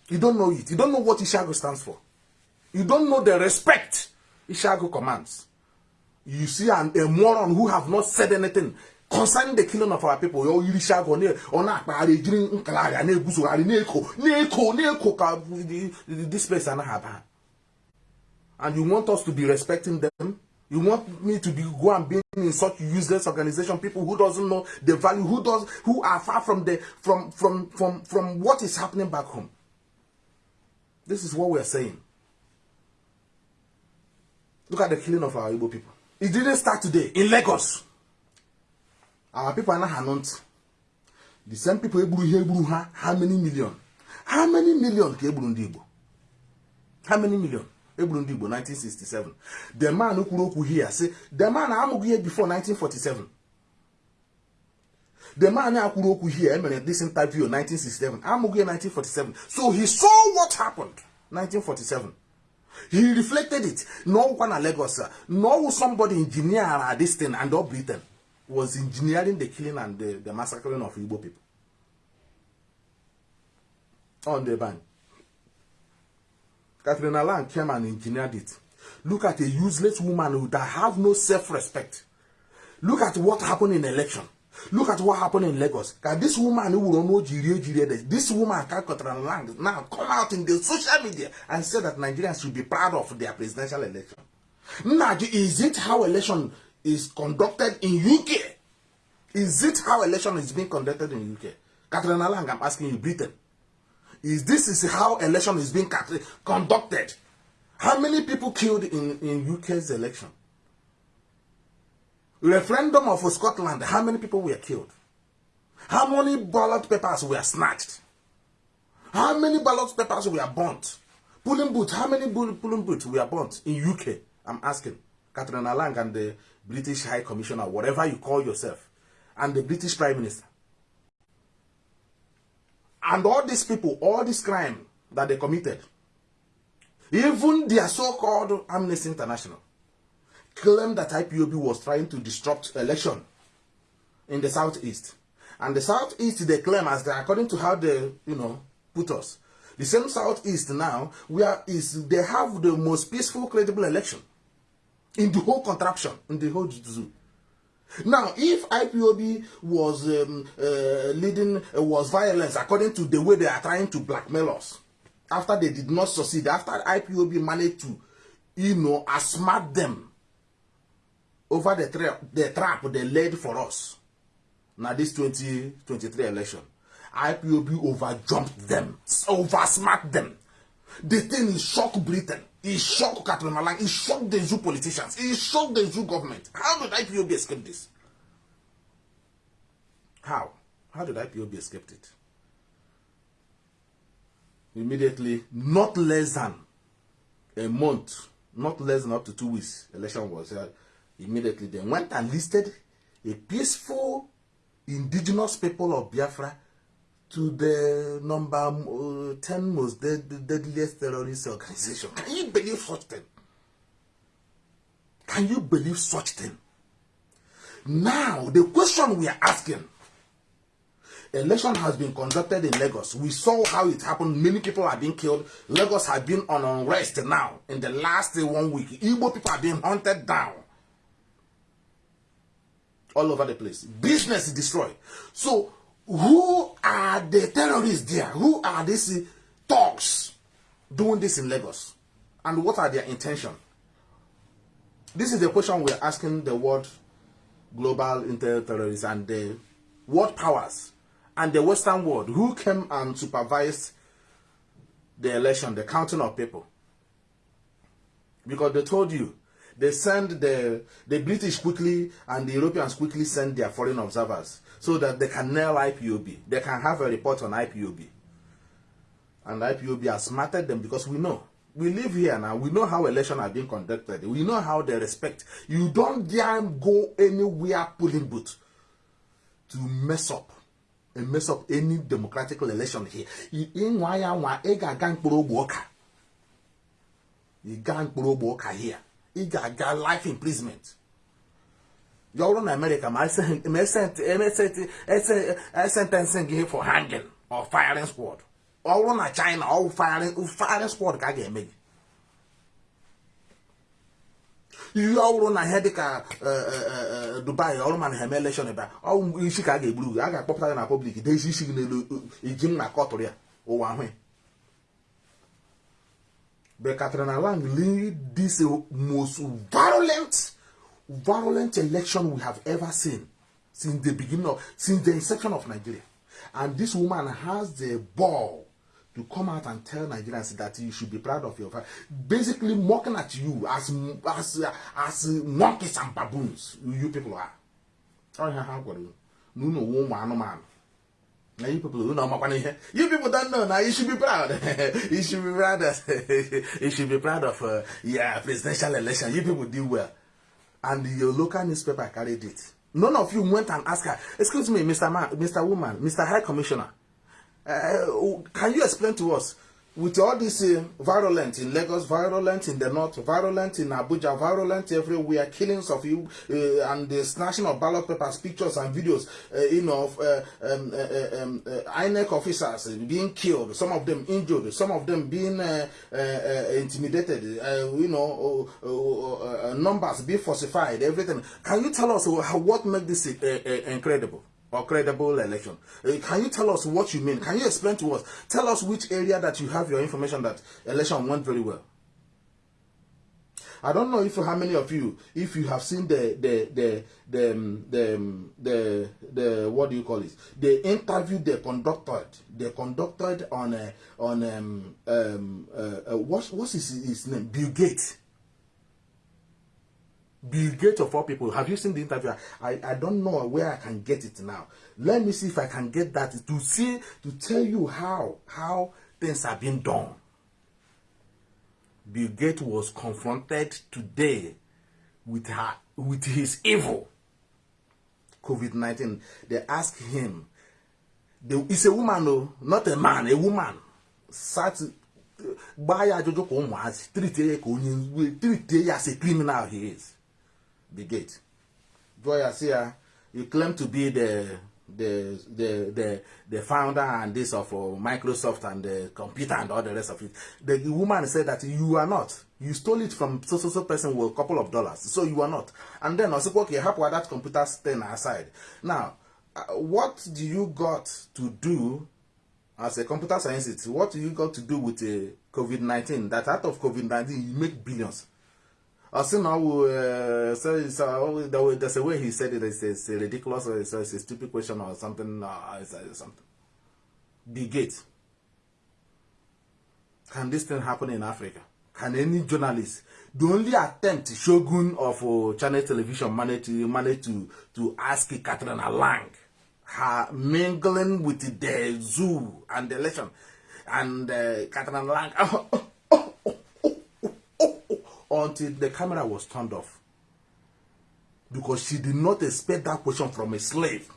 You don't know it. You don't know what ishago stands for. You don't know the respect ishago commands. You see an, a moron who have not said anything concerning the killing of our people. Ọ yiri shago ọ na-akpagharị ejiri nkalagha na-eguzogharị na-eko na-eko na-eko ka this place anaghị aba and you want us to be respecting them? You want me to be go and be in such useless organization people who doesn't know the value who does who are far from the from from from from what is happening back home? This is what we are saying. Look at the killing of our Igbo people. It didn't start today in Lagos. Our people are not the same people egburu ihe egburu ha how many million? How many million ka egburu ndị Igbo? How many million egburu ndị Igbo 1967 the man kwuru okwu here sị the man amụghị ihe before 1947 the man a kwuru okwu here emere this interview 1967 amụghị ihe 1947 so he saw what happened 1947 he reflected it. N'ọgwụkwa na Lagos n'ọwụ somebody engineer this thing and all Britain was engineering the killing and the, the massacring of Igbo people. On the bank Catherine Alan came and engineered it. Look at a useless woman that have no self-respect. Look at what happened in election. Look at what happened in Lagos. This woman who will know this woman Catherine Land now come out in the social media and say that Nigerians should be proud of their presidential election. Now, is it how election is conducted in UK? Is it how election is being conducted in UK? Catherine Alang, I'm asking you, Britain is this is how election is being conducted. How many people killed in, in UK's election? Referendum of Scotland, how many people were killed? How many ballot papers were snatched? How many ballot papers were burnt? Polling booths, how many polling booths were burnt in UK? I'm asking. Catriona Laing and the British High Commissioner, whatever you call yourself, and the British Prime Minister. And all these people, all this crime that they committed, even their so-called Amnesty International, claimed that IPOB was trying to disrupt election in the southeast. And the southeast, they claim, as they, according to how they, you know, put us, the same southeast now, where is they have the most peaceful, credible election in the whole contraption, in the whole zoo. Now, if IPOB was um, uh, leading, uh, was violence according to the way they are trying to blackmail us, after they did not succeed, after IPOB managed to, you know, smart them over the, tra the trap they laid for us, now this 2023 election, IPOB overjumped them, oversmart them. The thing is shock Britain. It shocked Catriona Laing. It shocked the zoo politicians. It shocked the zoo government. How did IPOB escape this? How? How did IPOB escape it? Immediately, not less than a month, not less than up to two weeks, election was held. Immediately, they went and listed a peaceful indigenous people of Biafra to the number uh, 10 most dead, deadliest terrorist organization. Can you believe such thing? Can you believe such thing? Now, the question we are asking, election has been conducted in Lagos. We saw how it happened. Many people are being killed. Lagos has been on unrest now. In the last one week, Igbo people are being hunted down. all over the place. Business is destroyed. So, who are the terrorists there? Who are these thugs doing this in Lagos? And what are their intentions? This is the question we're asking the world global intel terrorists and the world powers and the Western world who came and supervised the election, the counting of people. Because they told you they send the the British quickly and the Europeans quickly send their foreign observers so that they can nail IPOB. They can have a report on IPOB. And IPOB has smarted them because we know. We live here now. We know how elections are being conducted. We know how they respect. You don't dare go anywhere polling booth to mess up and mess up any democratic election here. Ịnwa ya nwa ị ga-aga mkpụrụ ogbe ụka. Ị gaa mkpụrụ ogbe ụka here. ị ga-aga life imprisonment ya ọrụ na America ma esentensị gị for hanging or firing squad ọ bụrụ na China ọ firing squad ka a ga-eme gị ihe ọ bụrụ na ihe dịka Dubai ọrụ mana ha eme election ebe ọ isi ka a ga-egburu gị a ga-akpọpụta gị na public dee isi gị n'elu iji m na kọtụrụ ya ụwa ahụ But Katrina Lang lead this most violent, violent election we have ever seen since the beginning of, since the inception of Nigeria. And this woman has the ball to come out and tell Nigerians that you should be proud of your family. Basically mocking at you as, as, as monkeys and baboons, you people are. Oh, yeah, how you? No, no, woman, man. Now you people who know my. You people don't know now. You should be proud. you should be proud of. you should be proud of. Uh, yeah, presidential election. You people do well, and your local newspaper carried it. None of you went and asked her. Excuse me, Mr. Man, Mr. Woman, Mr. High Commissioner. Uh, can you explain to us with all this uh, virulent in Lagos, virulent in the north, virulent in Abuja, virulent everywhere, killings of you uh, and the snatching of ballot papers, pictures and videos, uh, you know, of uh, um, uh, uh um, uh, INEC officers being killed, some of them injured, some of them being uh, uh, uh, intimidated, uh, you know, uh, uh, uh, numbers being falsified, everything. Can you tell us what makes this uh, uh, incredible? Or credible election. Uh, can you tell us what you mean? Can you explain to us? Tell us which area that you have your information that election went very well. I don't know if how many of you, if you have seen the the the the um, the um, the, the what do you call it? The interview they conducted, they conducted on a, on um um uh, uh, what's what's his, his name? Bill Gates Bill Gates of all people. Have you seen the interview? I, I don't know where I can get it now. Let me see if I can get that to see to tell you how how things are being done. Bill Gates was confronted today with her with his evil. COVID nineteen. They asked him. It's a woman, no, not a man, a woman. Sat gbaa ya ajụjụ ka trite ya as a criminal he is. The gate. Joya you claim to be the the the the the founder and this of uh, Microsoft and the computer and all the rest of it. The, woman said that you are not. You stole it from so so so person with a couple of dollars, so you are not. And then I said, okay, help with that computer thing aside. Now, uh, what do you got to do as a computer scientist? What do you got to do with uh, COVID nineteen? That out of COVID nineteen you make billions. I see now, uh, so, there's a way he said it, it's, it's ridiculous or it's, it's a stupid question or something, uh, it's, something. Bill Gates. Can this thing happen in Africa? Can any journalist, the only attempt Shogun of uh, Channel Television managed to, manage to, to ask Catriona Laing, her mingling with the zoo and the election, and uh, Catriona Laing, until the camera was turned off. Because she did not expect that question from a slave.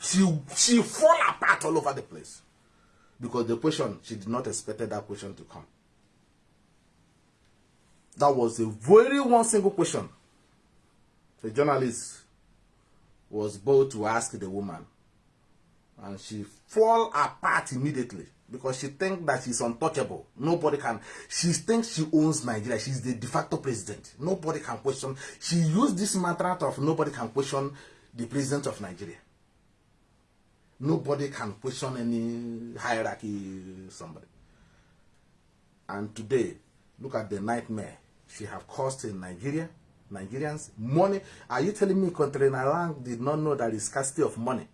She, she fall apart all over the place. Because the question, she did not expect that question to come. That was a very one single question. The journalist was bold to ask the woman. And she fall apart immediately. Because she thinks that she's untouchable. Nobody can. She thinks she owns Nigeria. She's the de facto president. Nobody can question. She used this mantra of nobody can question the president of Nigeria. Nobody can question any hierarchy somebody. And today, look at the nightmare she have caused in Nigeria, Nigerians. Money. Are you telling me Catriona Laing did not know that is scarcity of money?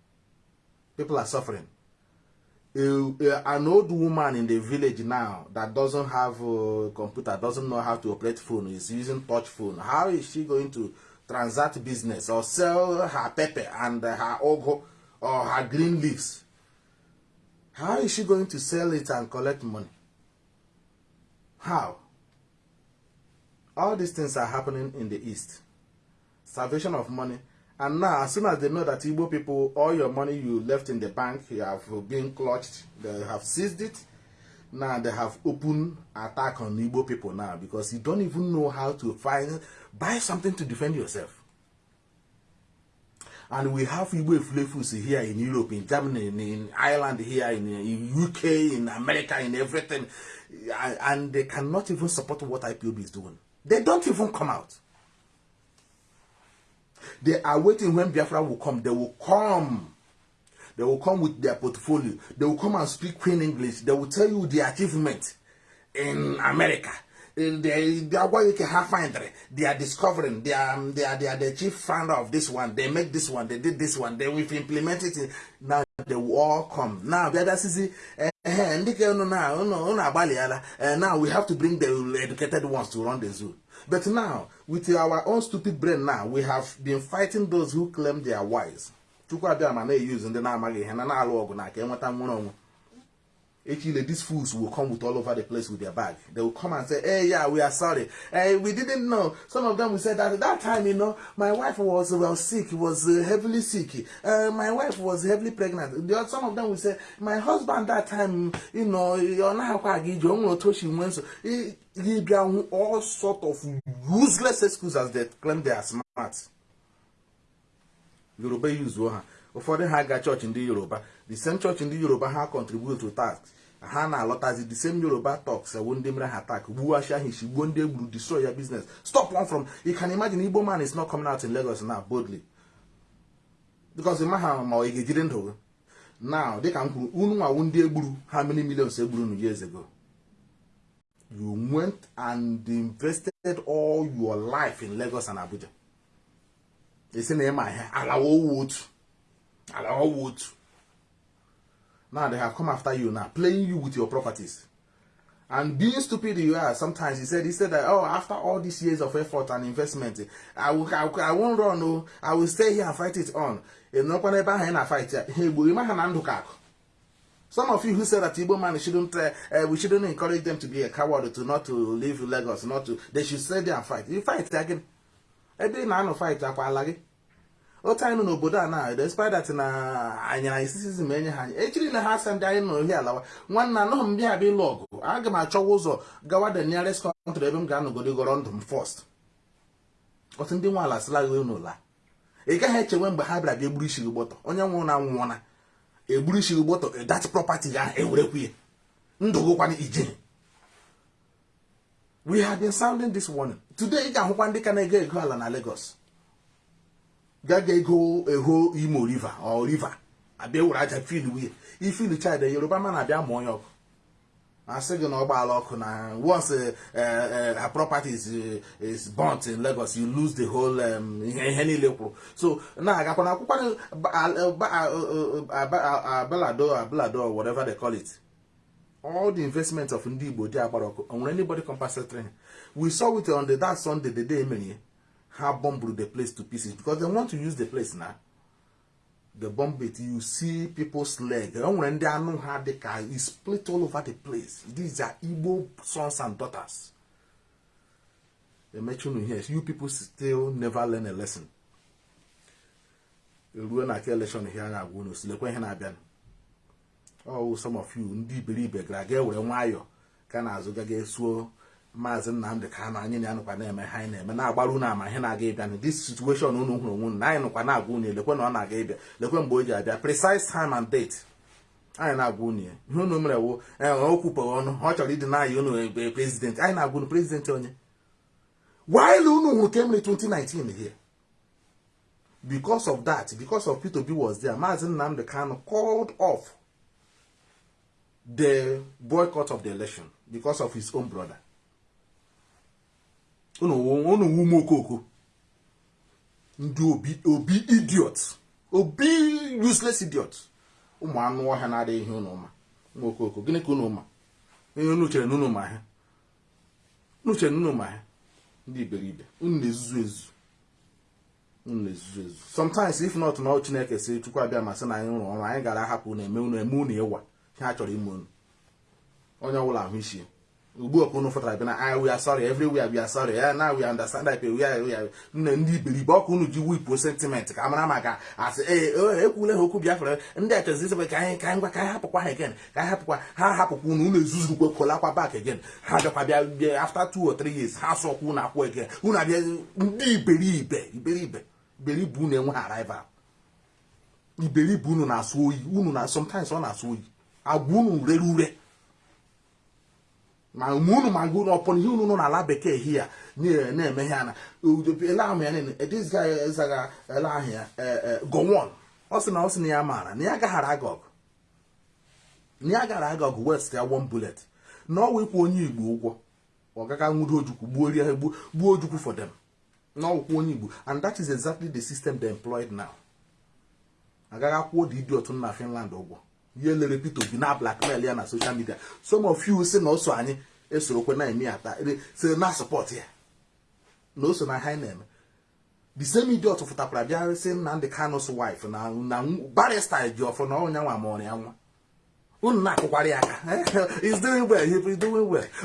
People are suffering. A, an old woman in the village now that doesn't have a computer, doesn't know how to operate phone, is using touch phone. How is she going to transact business or sell her pepper and her ogo or her green leaves? How is she going to sell it and collect money? How? All these things are happening in the East. Salvation of money. And now, as soon as they know that Igbo people, all your money you left in the bank, you have been clutched, they have seized it. Now they have open attack on Igbo people now because you don't even know how to find, buy something to defend yourself. And we have Igbo flavors here in Europe, in Germany, in, in Ireland, here in, in UK, in America, in everything. And, they cannot even support what IPOB is doing. They don't even come out. They are waiting when Biafra will come. They will come. They will come with their portfolio. They will come and speak Queen English. They will tell you the achievement in America. They, they are what you can have find. They are discovering. They are, they are, they are the chief founder of this one. They make this one. They did this one. They will implement it. Now they will all come. Now the other sisi. eh, eh. Eh, Now we have to bring the educated ones to run the zoo. But now, with our own stupid brain now, we have been fighting those who claim they are wise. Onwe. Echile, these fools will come with all over the place with their bag. They will come and say, hey, yeah, we are sorry. Hey, we didn't know. Some of them will say that at that time, you know, my wife was well sick, was uh, heavily sick. Uh, my wife was heavily pregnant. Some of them will say, my husband that time, you know, you're not he bring all sort of useless excuses they claim they are smart. yoruba yuzuo ha. Ụfọdụ ha ga chọọchị ndị yoruba. The same chọọchị ndị yoruba ha contribute to tax. Ha na-alọtazi the same yoruba talks ewu ndị mere ha tak gbuo ashia ha isi gbuo ndị egburu destroy your business. Stop one from you can imagine igbo man is not coming out in lagos now boldly. Because ma ha ma ọ ga-ejide ndụ now dịka m kwuru unu nwawu ndị egburu how many millions egburu nu years ago? You went and invested all your life in lagos and abuja. Esi na ịma ihe alawa owu otu now they have come after you now playing you with your properties. And being stupid you are sometimes he said he said that oh after all these years of effort and investment i will i, will, I won't run oh. I will stay here and fight it on. Ịnọkwa n'ebe ahụ ị na fight ya ha egbo ịma na ndụ ka akụ some of you who said that Igbo man shouldn't, uh, uh, we shouldn't encourage them to be a coward, to not to leave Lagos, not to, they should stay there and fight. You fight again. Ebe ị na-anọ fight akwa ala gị. otu anyị nọ n'obodo a na despite that na anyara isisizm enye ha anyị. Echiri na ha asa ndị anyị nọ ohi alawa. Nwanne anọghị m bịa abịa ịlụ ọgụ. Aga m achọwa ụzọ gawa the nearest country ebe m ga-anọgodo gọrọ ndụ m first. Otu ndị nwe ala sịla gị n'ụla ị gaghị echewe mgbe ha bịara bịa egburu isi gị gbọtọ. Onye nwụrụ na nwụọna gị gbọtọ that property ga ewerekwu ya. Ndụ gịkwana ije. We have been sounding this warning. Today ị ga-ahụkwa ndị ka na-ego ego ala na Lagos. Gaga ego eho imo river or river. Abịa were aja fil wuye ifil chid yoruba ma na-abịa mụọ ya ọkụ asị gị na ọgbaala ọkụ na once uh, uh, her property is, uh, is burnt in Lagos you lose the whole ihe ihe niile kwuru so na-agakwa na akwụkwọ abalado abalado whatever they call it. All the investment of ndị Igbo dị agbara ọkụ o nwere anybody compensatory we saw it on the that Sunday the day emere ha bombed the place to pieces because they want to use the place now the bomb it you see people's leg. O nwere ndị anụ ha dị ka is split all over the place. These are Igbo sons and daughters. Emechunu here. You people still never learn a lesson. Eruo na ka election ihe a na-agwa unu silekwa ihe na-abịa oh some of you ndị iberibe gara aga ewere nwayọ ka na-azụ gaga esuo maazị nnamdị ka na anyị na-anụkwa na-eme ha anyị na-eme na-agbara unu ama ihe na-aga ịbịa. This situation unu hụrụ onwe unu na anyị nụkwa na-agwa unu lekwe na ọ na-aga ịbịa lekwe mgbe o ji abịa precise time and date. Anyị na-agwa unu ya ihe unu mere wo o kwupụghị ọnụ ọ chọrọ ịdị n'anya unu ekpe prezidenti anyị na-agwa unu prezidenti onye? While unu hụrụ ka emere 2019 here because of that because of Peter Obi was there Maazị Nnamdi Kanu called off the boycott of the election because of his own brother. Unu unu wume okoko ndị obi idiot. Obi useless idiot. Ụmụ anụ ọhịa na-adịghị ihe unu ma. Nwa okoko gịnị ka unu ma? Ihe unu chere na unu ma ha unu chere na unu ma ha ndị iberibe unu na-ezuzu ezu unu na-ezuzu ezu sometimes if not na chineke si chukwu abịa ma na anyị rụrụ ọrụ anyị gara ahapụ na eme unu eme unu ịwa. Ihe a chọrọ ime unu. Onye ọbụla ahụ isi. Ugbu a unu fụtara bịa na I we are sorry. Everywhere we are sorry. Yeah, now we understand that we are, we are nne ndị iberibe ọkụ unu ji wipụ sentiment ka amara maka asị ee ekwule ha okwu biafra. Ndị achọzi isebe ka anyị ka anyị ngwa ka hapụkwa ha again ka anyị hapụkwa ha hapụkwa unu unu ezuzurukwe kolakwa back again. Ha bịakwa bịa bịa after two or three years ha sọkwa unu akwụ again. Unu abịa ndị iberibe iberibe iberibe unu enwe arrival. Iberibe unu na-asụ oyi unu na sometimes ọ na-asụ oyi. Agwa unu rere ure. Ma mgbe unu ma gụ n'ọpụrụ ihe unu nọ n'ala bekee hia na-eme ihe ana ele ahụ ya this guy zaga ele ya gowon ọ sị ya maara na ya gaghara aga ọgụ na. Ya gara aga ọgụ west ya one bullet. Na ọ wekwa onye igbo ụgwọ. Ọ gaga nwudo ojukwu gbuo rie gbuo ojukwu for them. Na ọwụkwa onye igbo. And that is exactly the system they employed now. Agaghị akwụọ the idiot na finland ụgwọ. Ihe lere Peter Obi na blackmail ya na social media. Some of you si na o so anyị esorokwe na eme ata si na support ya. Na o na ha na-eme. The same idiot fụtakwara bịa si Nnamdi Kanu's wife na barrister ji ọfọ na ọnya nwa mụrụ ya nwa. Unu na-akụkwara ya aka.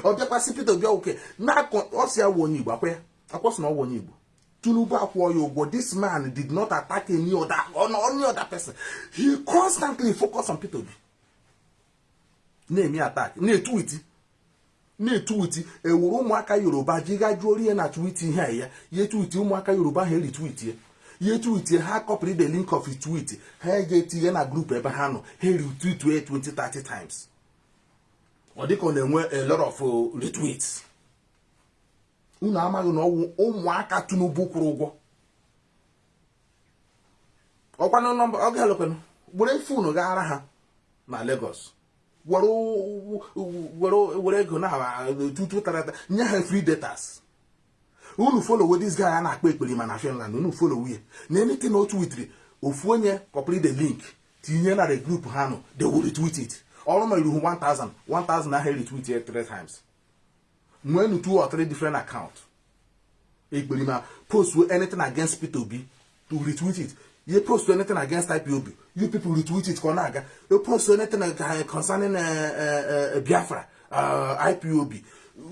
Ọ bịakwasị Peter Obi oke na ọ si ya wụ onye Igbo akwa ya akwọsị na ọ wụ onye Igbo. Tinubu ụgwọ. This man did not attack any other any other person. He constantly focus on Peter Obi. Na-eme attack na-etuwiti na-etuwiti ewuru ụmụaka Yoruba ji ga jụọ ihe na twiti ihe ya. Ya etuwiti ụmụaka Yoruba ha eritwiti ya. Etuwiti ha copy the link of tweet. Ha eje etinye na group ebe ha nọ. Ha retweet 20 30 times. Ọ dịka ọ na-enwe a lot of retweets. Unu amaghị na ọwụ ụmụaka Tinubu kwụrụ ụgwọ. Ọkwanụ nọmba ọ ga-elekwanụ fonu gaara ha na Lagos were ego na tutu tarata nye ha free datas unu follow this guy a na-akpa ekperima na Finland unu follow ya na anything o twitiri ofu onye copy the link tinye na the group ha nọ they will retweet ọrụ ma iruhu 1000 1000 ahụ retweet ya 3 times. Nwenu two or three different accounts ekperima post anything against Peter Obi to retweet it. You post anything against IPOB you people retweet it ka ọ na-aga you post anything concerning Biafra IPOB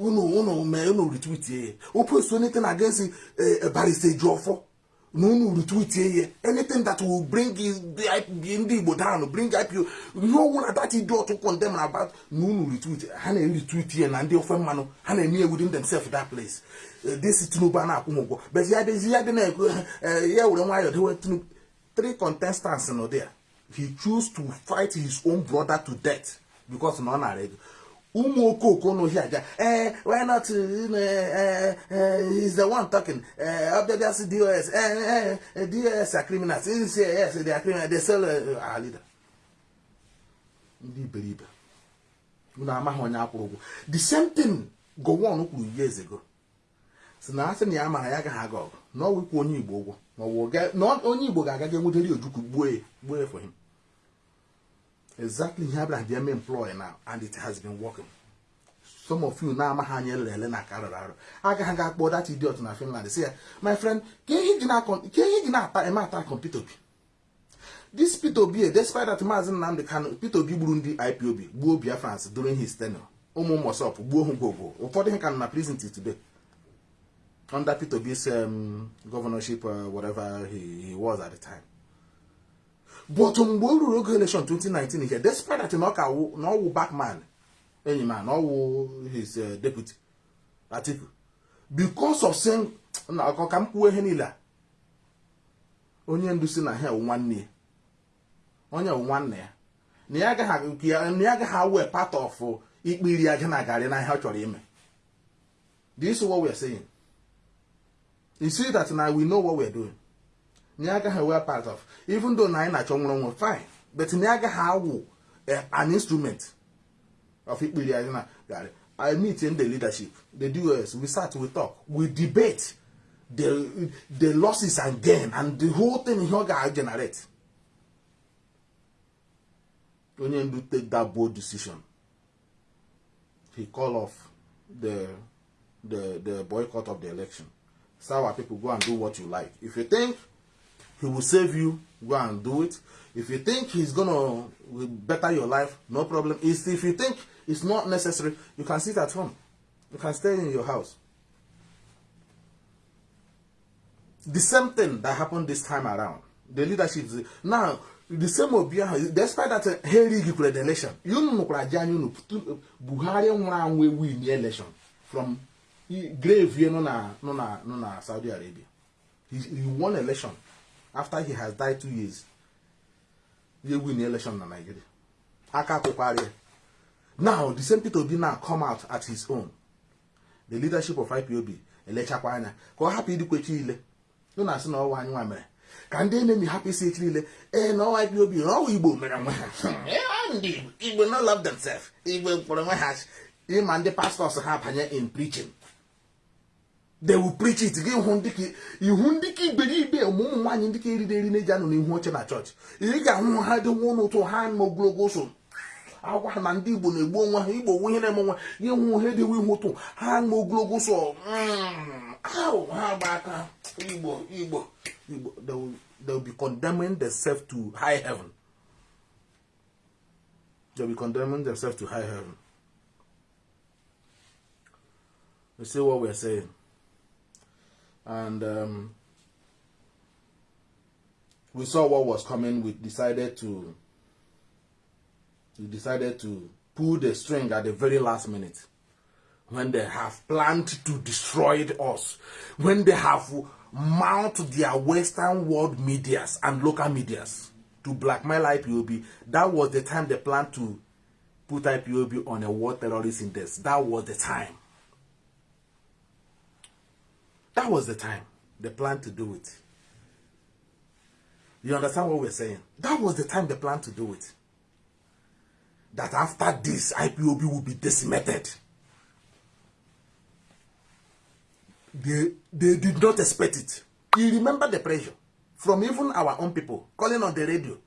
unu unu mee unu retweet ya o post anything against Barrister Ejiofọ na unu retweet ya anything that will bring ndị Igbo down bring IPO ihe ọwụla that idiot condemn about na unu retweet. Ha na-retweet ya na ndị ofe mmanụ ha na-eme ya within themselves that place? This Tinubu a na-akwụ m ụgwọ bezi ya bezi ya dị na-ekwu ya were nwayọọ dewe Tinubu. Three contestants nọ there. He choose to fight his own brother to death because na ọ nara ego ụmụ okooko n'ohi aja ee why not he's the one talking. Ọbịabịasị dos dos are criminals. Yes they are criminals. They leader. Ndị iberibe unu amaghị onye akwụrụ ụgwọ. The same thing gowon kwuru years ago. Si na asị na ya mara ya agaghị aga ọgụ. Na ọ wikwa onye igbo ụgwọ. Na onye igbo ga-agaga enwetari ojukwu gbuo ya gbuo ya for him. Exactly ihe abịara bịa mee employ now and it has been working. Some of you na-amaghị anya elele na aka rụrụ arụ agaghị ga akpọ that idiot na Finland si ya my friend ka ihe ji na-ata eme ata Peter Obi this Peter Obi despite that maazị Nnamdi Kanu Peter Obi gburu ndị IPOB gbuo Biafrans during his tenure ụmụ mosop gbuo hụ gwogwo ụfọdụ ihe ka nọ na prison today. Under Peter Obi's um, governorship uh, whatever he, he was at the time but mgbe o ruru oge election 2019 ihe despite that na ọ wụ backman enyi ma na ọ wụ his uh, deputy Atiku because of saying na ọkọ ka m kwuo ihe niile a onye ndu si na ha nwanne ya. Onye wụ nwanne ya. Na ya agaghị awe part of ikpe iri aja na garị na ihe ọ chọrọ ime. This is what we are saying? You see that now we know what we are doing. Na ya agaghị awe part of even though na na-achọ nwụrụ onwe fine but na ya agaghị awụ an instrument of iri aja na garị I meet in the leadership, the DOS, we start, we talk, we debate the the losses and gain and the whole thing here ga generate. Onye ndu take that bold decision. He call off the the the boycott of the election. Our people go and do what you like. If you think he will save you, go and do it. If you think he's gonna better your life, no problem. If you think it's not necessary, you can sit at home. You can stay in your house. The same thing that happened this time around. The leadership now the same obi despite that ha erighị kwere election unu nụkwara ji anya unu buhari nwụrụ anwụ win election from grave nọ na nọ na nọ na saudi arabia he, he won election after he has died two years he win election na nigeria. Aka kwụkwara ya now the same peter obi now come out at his own. The leadership of ipob elechakwa anya ka ọ hapụ idikwechi ile. Nụ na-asị na ọwa anyị nwa mere. Ka ndị enemi hapụ isi echi niile ee na ọwa ipob na ọwa igbo mere nwe ha. Ndị igbo no love themselves. Igbo kpọrọ nwe ha. Ịma ndị pastọs ha banye in preaching they will preach it. Gị ihu ndịka iberibe ụmụ nwaanyị ndịka eriri eri na-eji anọ n'ihu oche na chọọchị. Ị ga-ahụ ha dị nwa n'ụtụ ha ma ogologo so agwa ha na ndị igbo na-egbu onwe ha igbo onwe ihe na-eme onwe. Gị hụ ha edewe ihu ụtụ ha ma ogologo so ahụ ha gba they will, what we're saying? And um, we saw what was coming. We decided to we decided to pull the string at the very last minute. When they have planned to destroy us. When they have mount their western world medias and local medias to blackmail ipob that was the time they planned to put ipob on a war terrorist index. That was the time that was the time they planned to do it. You understand what we're saying? That was the time they planned to do it. That after this, IPOB will be decimated. They, they did not expect it. You remember the pressure from even our own people calling on the radio.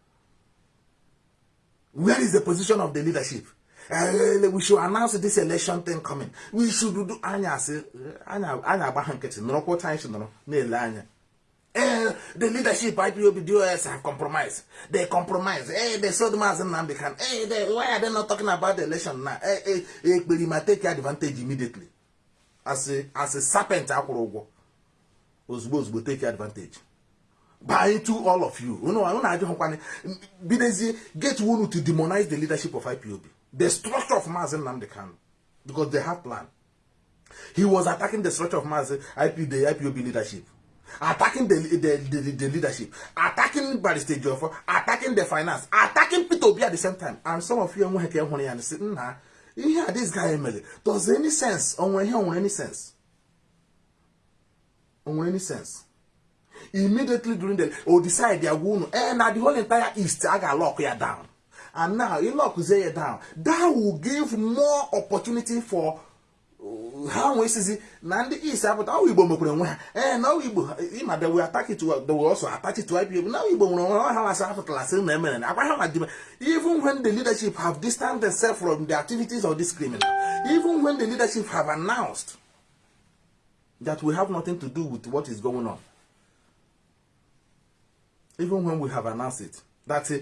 Where is the position of the leadership? Uh, we should announce this election thing coming. We should do anya say anya anya agba nkịtị nọrọkwa otu anyị si nọrọ na-ele anya. Eh, the leadership IPOB DOS have compromised. They compromise. Eh, they sold Mazen Nnamdi Kanu. Eh, they, why are they not talking about the election now? Eh, eh, eh, Ekperima take advantage immediately. As a as a serpent ụgwọ. Ozugbo ozugbo take advantage. By to all of you. Unu unu ajụ hụkwanị bidezie get unu to demonize the leadership of IPOB. The structure of Mazen Nnamdi Kanu. Because they have plan. He was attacking the structure of Mazen IP, the IPOB leadership. attacking the, the, the, the leadership, attacking Barrister Joffo, attacking the finance, attacking Peter Obi at the same time. And some of you are going and say, nah, hear this guy Emily. Does any sense? On when here, any sense? On any sense? Immediately during the, or decide they are going, now the whole entire East, I lock you down. And now, you down. That will give more opportunity for ha nwee isizi na ndị east apụta ọwụ igbo mekwere onwe ha ee na ọwụ igbo ịma they will attack it they will also attach it IPOB na ọwụ igbo nwere onwe ha masị apụtala sị na emere na akwa ha ma dime even when the leadership have distanced themselves from the activities of this criminal even when the leadership have announced that we have nothing to do with what is going on even when we have announced it that uh,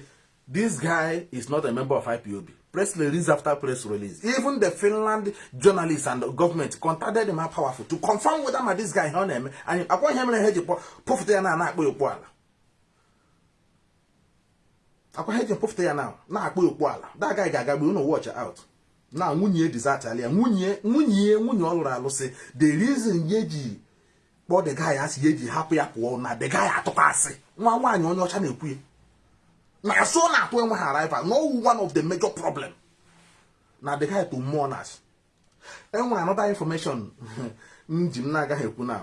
this guy is not a member of IPOB press release after press release. Even the Finland journalists and government contacted him powerful to confirm whether my this guy on him and upon him and hedge puffed na na akpo ala. Akwa hedge puffed ya now na akpo okpu ala. That guy ga-agagbe unu watch out. Na nwunye desert alia nwunye nwunye nwunye ọ lụrụ alụsị the reason ye ji kpọọ the guy ji hapụ ya pụọ na the guy atụkọ asị nwa nwaanyị onye ọcha na-ekwu ya na so na-atụ enwe ha arrival no one of the major problem. Na the guy to mourners enwere another information m ji m na-agaghị ekwu na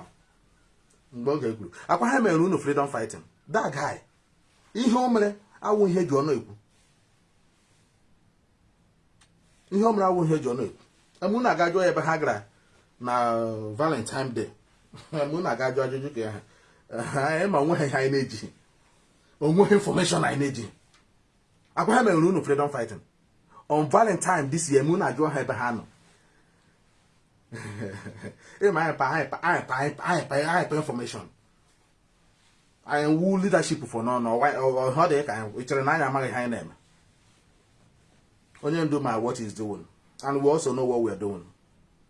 mgbe oge kwuru akwa ha mere unu freedom fighting. That guy ihe o mere awụ ihe ji ọnụ ekwu. Ihe o mere awụ ihe ji ọnụ ekwu. Emu na-aga jụọ ebe ha gara na valentine day. Emu na-aga jụọ ajụjụ ka ha. Ma o nweghị ihe anyị na-ejighị. Onweghị information anyị na-ejighị akwa ha mere unu freedom fighting. On valentine this year emu na-ajụọ ha ebe ha nọ ịma anyị pa anyị pa anyị pa anyị pa anyị pa information. Anyị wu leadership for nọ ọ dị ka anyị chere na anyị amaghị ihe anyị na-eme onye ndu ma what is doing. And we also know what we are doing.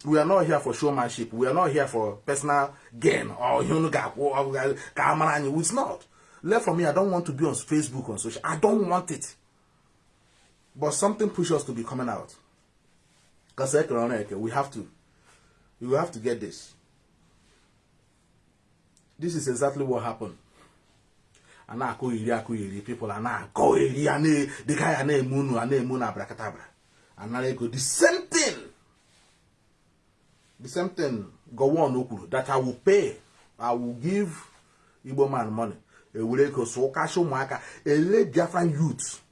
We are not here for showmanship. We are not here for personal gain. Or ihe unu ga-akwụ ka a mara anyị not left from me i don't want to be on facebook on social i don't want it. But something pushes us to be coming out. Because we have to you have to get this. This is exactly what happened. A na-akụ iri akụ iri people a na-akọ iri a dịka ya na-eme unu a na-eme unu abrakadabra anara ego the same thing. The same thing gowon o kwuru that i will pay i will give igbo man money ewere ego so ụkacha ụmụaka ele biafran youth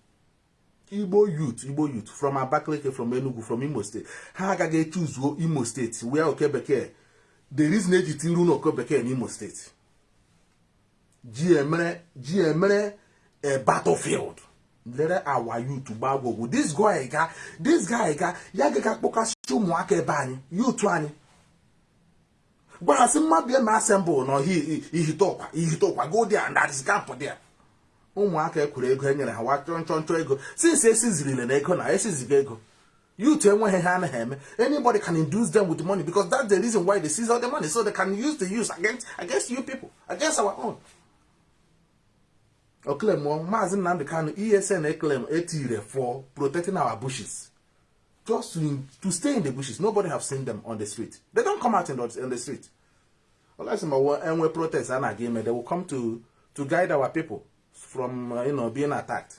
igbo youth igbo youth from abakaliki from enugu from imo state. Ha agaghị echuzuo imo steeti wee oke bekee the reason eji tiru na oke bekee n'imo steeti ji emere a battlefield. Lere our youth gbagwogwu this guy ga this guy ga ya gaghị akpọkasị ụmụaka ebe anyị youth anyị gbarasị mmadụ eme assemble na ihitokwa ihitokwa go there and that is camp there. Ụmụaka ekwuru ego e nyere ha wa chọọ nchọ nchọ ego since esizirile na ego na esiziga ego youth enweghị ha anaghị eme anybody can induce them with money because that's the reason why they seize all the money so they can use the use against against you people against our own. Oklem maazị nnamdị kanu esn eklem etire for protecting our bushes just to, to stay in the bushes. Nobody have seen them on the street. They don't come out in the, in the street. Unless enwe protest a na-aga ime they will come to to guide our people from uh, you know, being attacked.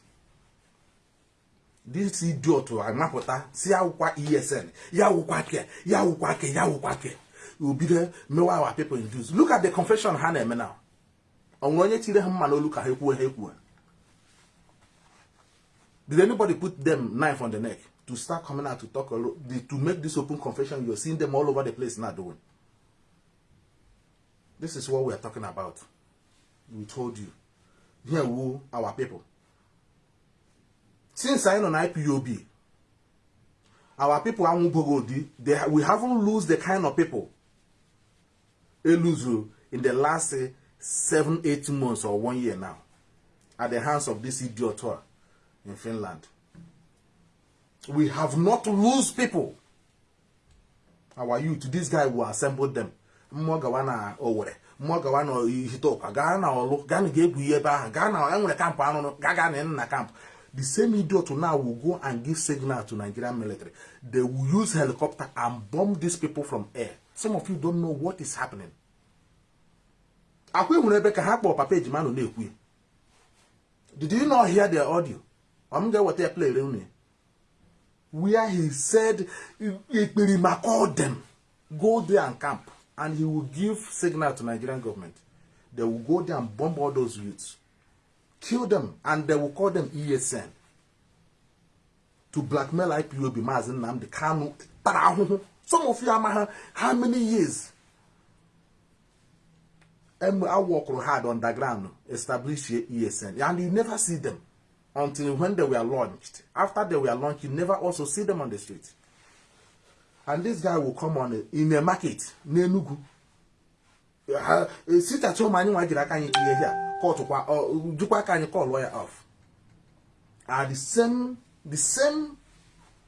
This idiot amapụta si awụkwa esn ya wụkwa ke ya wụkwa ke ya wụkwa ke. Obido mewa our people induce look at the confession ha na-eme now. Onwere onye tiri ha mma n'olu ka ha ekwuo ha ekwuo did anybody put them knife on the neck to start coming out to talk to make this open confession you're seeing them all over the place now doing this is what we are talking about. We told you. Here who our people. Since I know IPOB our people anwụbogodi they we haven't lose the kind of people eluzu in the last uh, seven eight months or one year now at the hands of this idiot in Finland we have not lose people. Our youth this guy will assemble them. Mmụọ gawa na Owerri. Mmụọ gawa na Ihitokwa gaa na Ọlụ gaa na ga-egwu ihe ebe ahụ. Gaa na enwere kampụ arụrụ gaa gaa na na kampụ the same idiot now will go and give signal to Nigerian military. They will use helicopter and bomb these people from air. Some of you don't know what is happening. Akwa enwere ebe ka ha kpọọ papa ejima na-ekwu did you not hear their audio? I'm ga-eweta ya play unu where he said ekperima call them. Go there and camp. And he will give signal to Nigerian government. They will go there and bomb all those youths. Kill them. And they will call them ESN to blackmail IPOB Maazị Nnamdi Kanu some of you amaghị how many years? I work hard underground establish ESN and you never see them until when they were launched. After they were launched you never also see them on the street. And this guy will come on a, in a market n'Enugu. Sit at home anyị nwa jiri aka anyị tinye here kọtụkwa jụkwa aka anyị call lawyer off. Are the same the same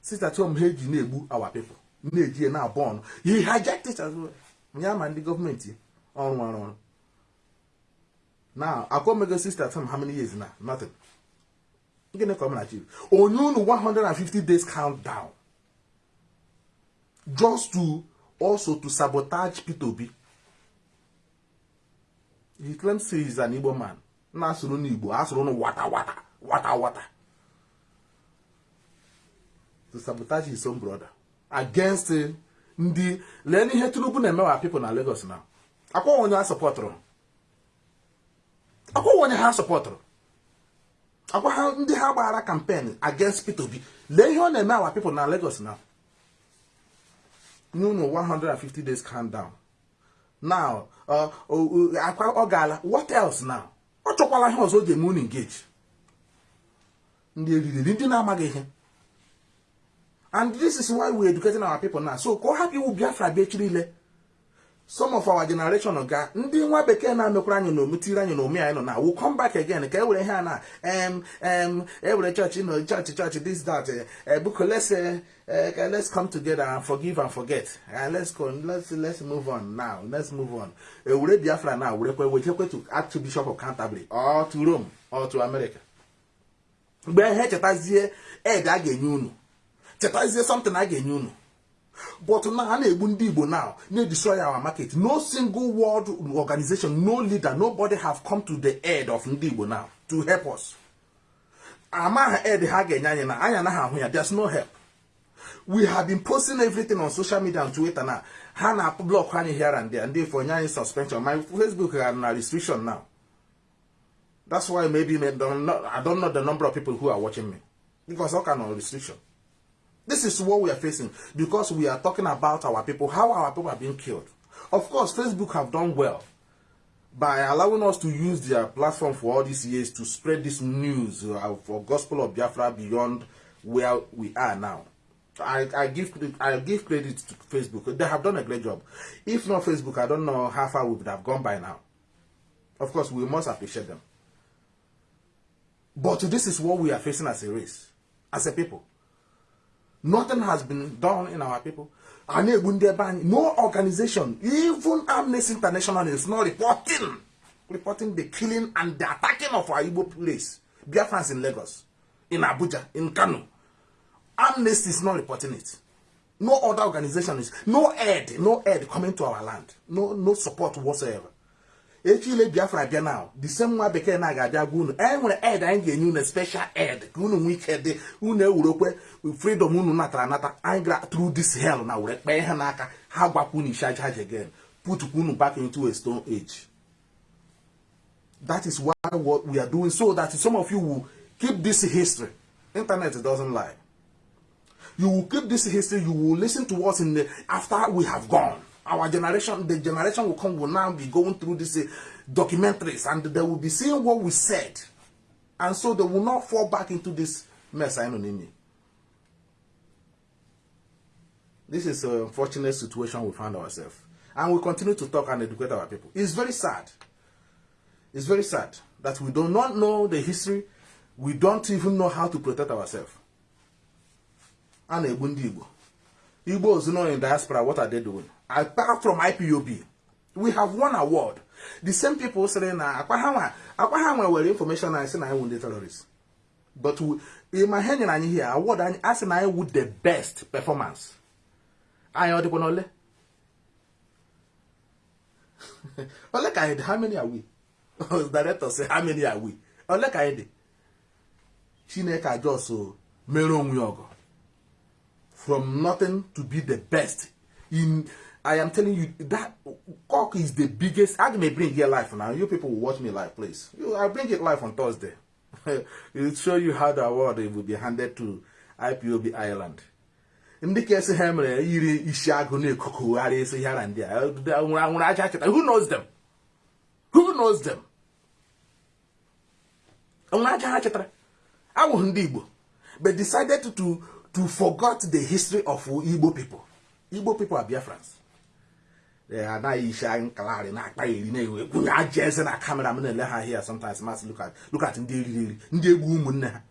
sit at home ha eji na-egbu our people. Na-eji na bọọnụ he hijacked it as well. Ya ma ndị gọọmenti ọrụ ọrụ ọrụ now akwomego sister at home how many years now? Nothing gịnị ka ọ na achieve. Onye unu 150 days countdown. Just to also to sabotage Peter Obi. He claims he is an Igbo man. Na-asụrụ n'Igbo asụrụ nụ wata wata wata wata. To sabotage his own brother. Against ndị lee n'ihe tinubu na-emewa people na lagos na akwa onye ha sọpọtụrụ akwa onye ha sọpọtụrụ akwa ha ndị ha gbara campaign against peter obi. Lee ihe ọ na-eme awa people na lagos na unu 150 days calm down. Now akwa ọ gaala what else now? Ọ chọkwala ihe ọzọ o ji eme engage. Ndị eriri ndị na-amaghị ihe. And this is why we're educating our people now. So ka ọ hapụ iwu biafra bịa echi niile. Some of our generation ga ndị nwa bekee na-amekwara anyị n'omu tiri anyị n'omu anyị nọ na will come back again. Ka e were ihe a na em em e were chọọchị nọ chọọchị chọọchị this that ebuko let's uh, uh, let's come together and forgive and forget. Let's go let's let's move on now let's move on. E were biafra na werekwe wejekwe to archbishop of canterbury or to rome or to america. Mgbe ihe chetazie ed a ga-enye unu. Chetazie something a ga-enye unu. But now a now na-destroy our market. No single world organization no leader nobody have come to the aid of ndị igbo now to help us. There's no help. We have been posting everything on social media and twitter na ha na block anyị here and there ifo nye anyị suspension. My facebook ha na restriction now. That's why maybe I don't know the number of people who are watching me. Because all kind of restriction This is what we are facing because we are talking about our people, how our people are being killed. Of course, Facebook have done well by allowing us to use their platform for all these years to spread this news uh, for Gospel of Biafra beyond where we are now. I, I give I give credit to Facebook. They have done a great job. If not Facebook, I don't know how far we would have gone by now. Of course, we must appreciate them. But this is what we are facing as a race, as a people. Nothing has been done in our people. No organization, even Amnesty International is not reporting, reporting the killing and the attacking of our Igbo place. Biafrans in Lagos, in Abuja, in Kano. Amnesty is not reporting it. No other organization is, no aid, no aid coming to our land. No, no support whatsoever. Echile biafra bịa the same nwa bekee na ga-abịa gwa unu e nwere ed anyị ga-enye unu special ed ka unu nwee ike dị unu ewurekwe freedom unu natara anata anyị gara through this hell na were kpee ihe n'aka ha gwakwa unu charge ha again put unu back into a stone age. That is why what we are doing so that some of you will keep this history. Internet doesn't lie. You will keep this history you will listen to us in the after we have gone our generation, the generation will come, will now be going through these uh, documentaries and they will be seeing what we said. And so they will not fall back into this mess I know. This is an unfortunate situation we found ourselves. And we continue to talk and educate our people. It's very sad. It's very sad that we do not know the history. We don't even know how to protect ourselves. And Igbo. Igbo know in diaspora, what are they doing? Apart from IPOB, we have one award. The same people saying na akwa ha nwere information na say na anyị ndị terrorists. But in my hand anyị here award anyị asị na anyị with the best performance. Anyị ọ dịkwa n'ole? Ole ka? How many are we? The director say how many are we? Ole ka dị? Chineke ajọsọ mere onwe ọgọ. From nothing to be the best in I am telling you that cock is the biggest. I may bring here live now. You people will watch me live, please. You, I'll bring it live on Thursday. It'll show you how the award will be handed to IPOB Ireland. ndị ka esi ha mere yiri isi agụ na-ekokogharị who knows them who knows them nwere aja ha chetara but decided to to forget the history of Igbo people Igbo people are Biafrans anaghị isi anyị kalari na-akpa eri na-ewe kwunye aja eze na kamera m na-ele ha here sometimes masị look at ndị eriri eri ndị egbu ụmụnne ha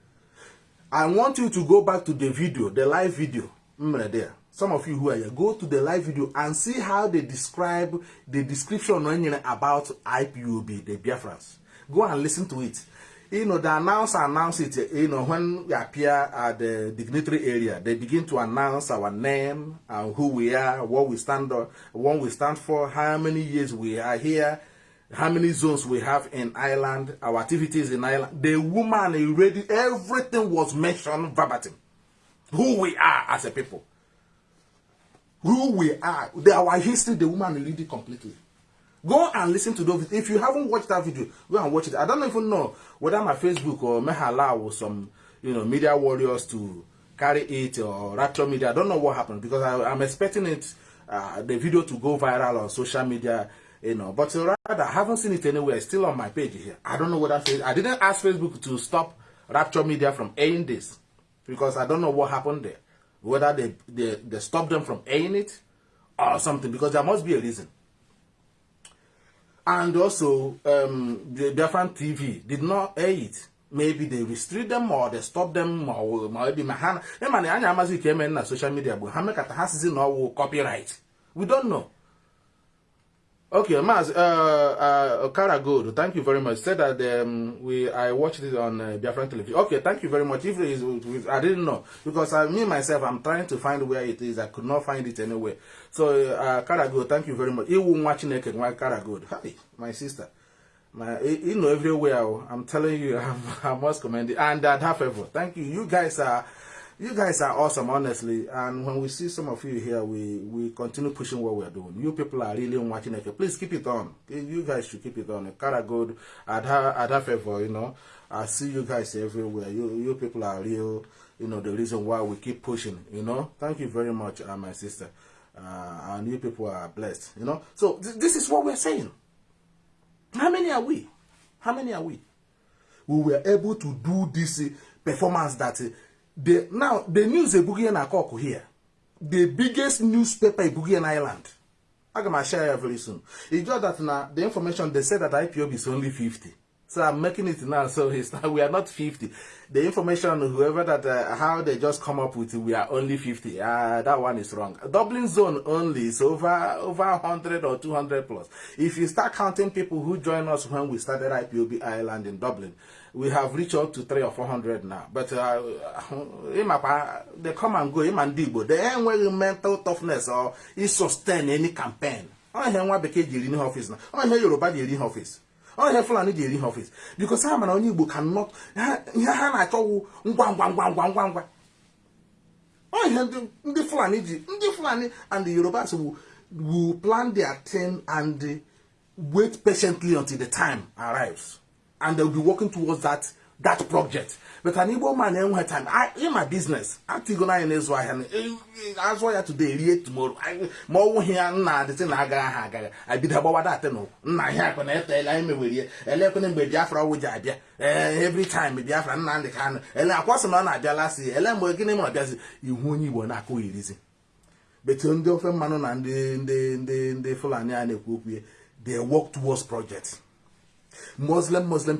I want you to go back to the video the live video m mere there. Some of you who are here go to the live video and see how they describe the description e nyere about IPOB the Biafrans. Go and listen to it you know, the announce announce it, eh, you know, when we appear at the dignitary area, they begin to announce our name and who we are, what we stand on, what we stand for, how many years we are here, how many zones we have in Ireland, our activities in Ireland. The woman already, everything was mentioned verbatim. Who we are as a people. Who we are. The, our history, the woman read it completely. Go and listen to those. If you haven't watched that video, go and watch it. I don't even know whether my Facebook or may or some, you know, media warriors to carry it or Rapture Media. I don't know what happened because I, I'm expecting it, uh, the video to go viral on social media, you know. But rather, I haven't seen it anywhere. It's still on my page here. I don't know what I I didn't ask Facebook to stop Rapture Media from airing this because I don't know what happened there. Whether they, they, they stopped them from airing it or something because there must be a reason. And also, um, the Biafran TV did not air it. Maybe they restrict them or they stop them or maybe my hand. Hey man, anya amazi ke eme na social media ha ha copyright. We don't know. Okay, Maz, uh, uh, Kara Gold, thank you very much. Said that um, we I watched it on uh, Biafran television. Okay, thank you very much. If it is, I didn't know because I, me myself, I'm trying to find where it is. I could not find it anywhere. So, uh, Kara Gold, thank you very much. You watching it, why Kara Gold? Hi, my sister. My, you know, everywhere. I'm telling you, I'm, I must commend it. And that half ever. Thank you. You guys are you guys are awesome, honestly. And when we see some of you here, we we continue pushing what we're doing. You people are really watching it. Please keep it on. You guys should keep it on. Cara good, Ada Ada favor, you know. I see you guys everywhere. You you people are real. You know the reason why we keep pushing. You know. Thank you very much, uh, my sister. Uh, and you people are blessed. You know. So th this is what we're saying. How many are we? How many are we? We were able to do this uh, performance that. Uh, the now the news ebugie na here. The biggest newspaper ebugie in Ireland. M share ya very soon. It's just that na the information they said that IPOB is only 50 so I'm making it now so it's we are not 50 the information whoever that uh, how they just come up with it, we are only 50 uh, that one is wrong. Dublin zone only is over over 100 or 200 plus. If you start counting people who join us when we started IPOB Ireland in Dublin we have reached out to three or four hundred now. But uh, they come and go. They enweghị mental toughness or sustain any campaign. Ọ ihe nwa bekee ji eri ihe ọfịs na ọ ihe Yoruba ji eri ihe ọfịs ọ ihe Fulani ji eri ihe ọfịs because ha mana onye Igbo cannot ihe ha na-achọwu ngwa ngwa ngwa ngwa ngwa ngwa ọ ndị Fulani ji ndị Fulani and the Yorubas will, will plan their thing and wait patiently until the time arrives. And they'll be working towards that that project. But an Igbo man eh, enwe time. I in my business. I think na ina ezu ahia. Eh, eh, azụ ya today rie tomorrow. Hia nna dị na ha aga. I bido gbawa that no. Nna hia kwa na ete ele anyị mewerie. Ele kwa mgbe Biafra ọwụ ji abịa. Eh every time Biafra nna ndị ka ele akwasị na ọ na-abịa lasi. Ele mgbe gịnị mụ abịazi ihu onye Igbo na-akụ irizi. Betu ndị ofe mmanụ na ndị ndị ndị ndị Fulani a na-ekwu okwu they work towards projects. Muslim Muslim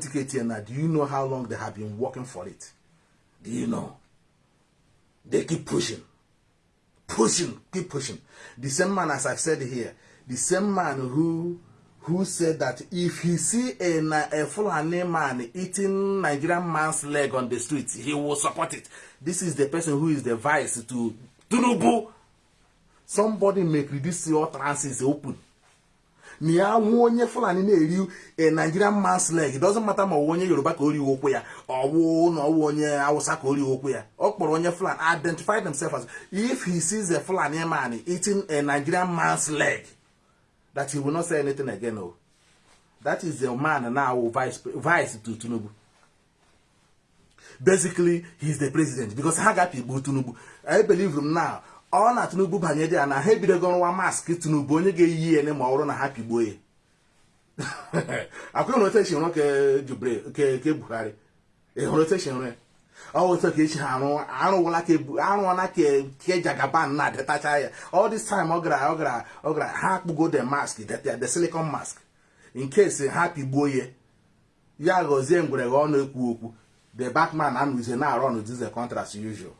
now. Do you know how long they have been working for it? Do you know? They keep pushing, pushing, keep pushing. The same man, as I said here, the same man who who said that if he see a, a Fulani man eating Nigerian man's leg on the street, he will support it. This is the person who is the vice to Tunubu. Somebody make this your trances open. Na ya hụ onye fulani na-eri a nigerian man's leg. Doesn't matter ma ọ onye yoruba ka o riwe okwu ya ọwụ na ọwụ onye hausa ka o riwe okwu ya. Ọ kpọrọ onye fulani identify themselves as if he sees a fulani man eating a nigerian man's leg that he will not say anything again o that is the man now vice vice to tinubu. Basically he's the president because ha gapigbu tinubu. I believe him now. Ọ na tinubu banye dị ya na ha ebidogo nwa maskị tinubu onye ga-eyi ya ma ọ bụrụ na ha pigbuo ya. Akwụghị na otu esi nrụ ke buhari. Ịhụrụ otu esi nrụ otu ka esi arụ arụwala ke jagaban na-adetacha ya. All this time ọ gara ọ gara ọ gara ha akpụgo the mask the silicon mask. In case ha pigbuo ya ya ghọzie ngwere ọ na-ekwu okwu. The backman anụzie na-arụ ọnụ dize contract usual.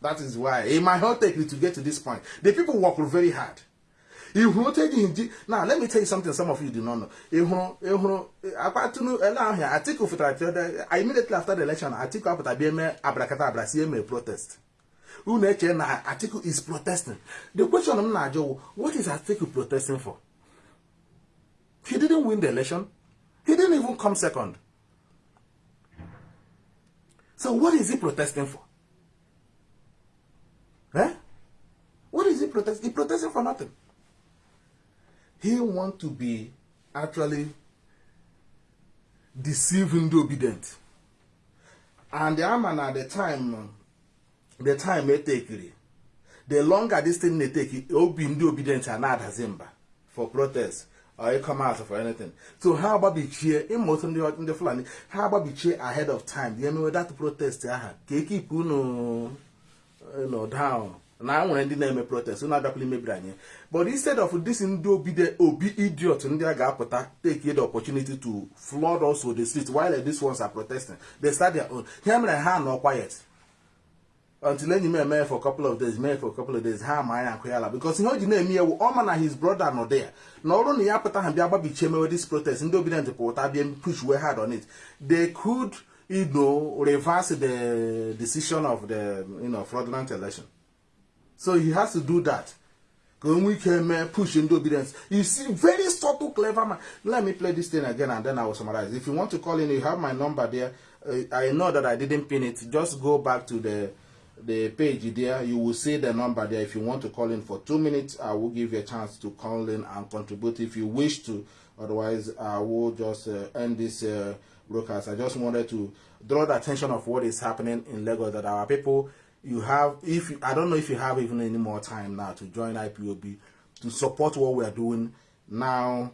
That is why it might not take you to get to this point. The people work very hard. If you take in now, let me tell you something some of you do not know. You that immediately after the election apụta bịa eme abrakata abrasi eme protest. Unu eche na article is protesting. The question m na-ajụ what is article protesting for? He didn't win the election. He didn't even come second. So what is he protesting for? Eh? What is he protesting? He protesting for nothing. He want to be actually deceiving the obedient. And the man at the time, the time they take it, the longer this thing they take it, will be obedient and not Zimba for protest or you come out for anything. So how about be cheer in most of the in the Fulani? How about be cheer ahead of time? You know that protest yeah, keep know, you know down. na nwere ndị na-eme protest na abịakwala imebiri anyị. But instead of this ndị obi obi idiot ndị a ga-apụta take the opportunity to flood also the street while these ones are protesting. They start their own. Ha mere ha nọ quiet. Until enyi m eme for couple of days mee for couple of days ha ma anya akụ ya ala. Because ihe o ji na-eme ewu ọ na his brother nọ there. Na ọrụ na ya pụta ha bịa gbabichie mewe this protest ndị obidient pụta bịa push way hard on it. They could you know reverse the decision of the you know fraudulent election. So he has to do that. When we came mee push ndị obedience. You see very subtle clever man. Let me play this thing again and then i will summarize. If you want to call in you have my number there. Uh, i know that i didn't pin it. Just go back to the the page there. You will see the number there. If you want to call in for two minutes i will give you a chance to call in and contribute if you wish to. Otherwise i will just uh, end this uh, broadcast i just wanted to draw the attention of what is happening in lagos that our people you have if you, i don't know if you have even any more time now to join ipob to support what we are doing now.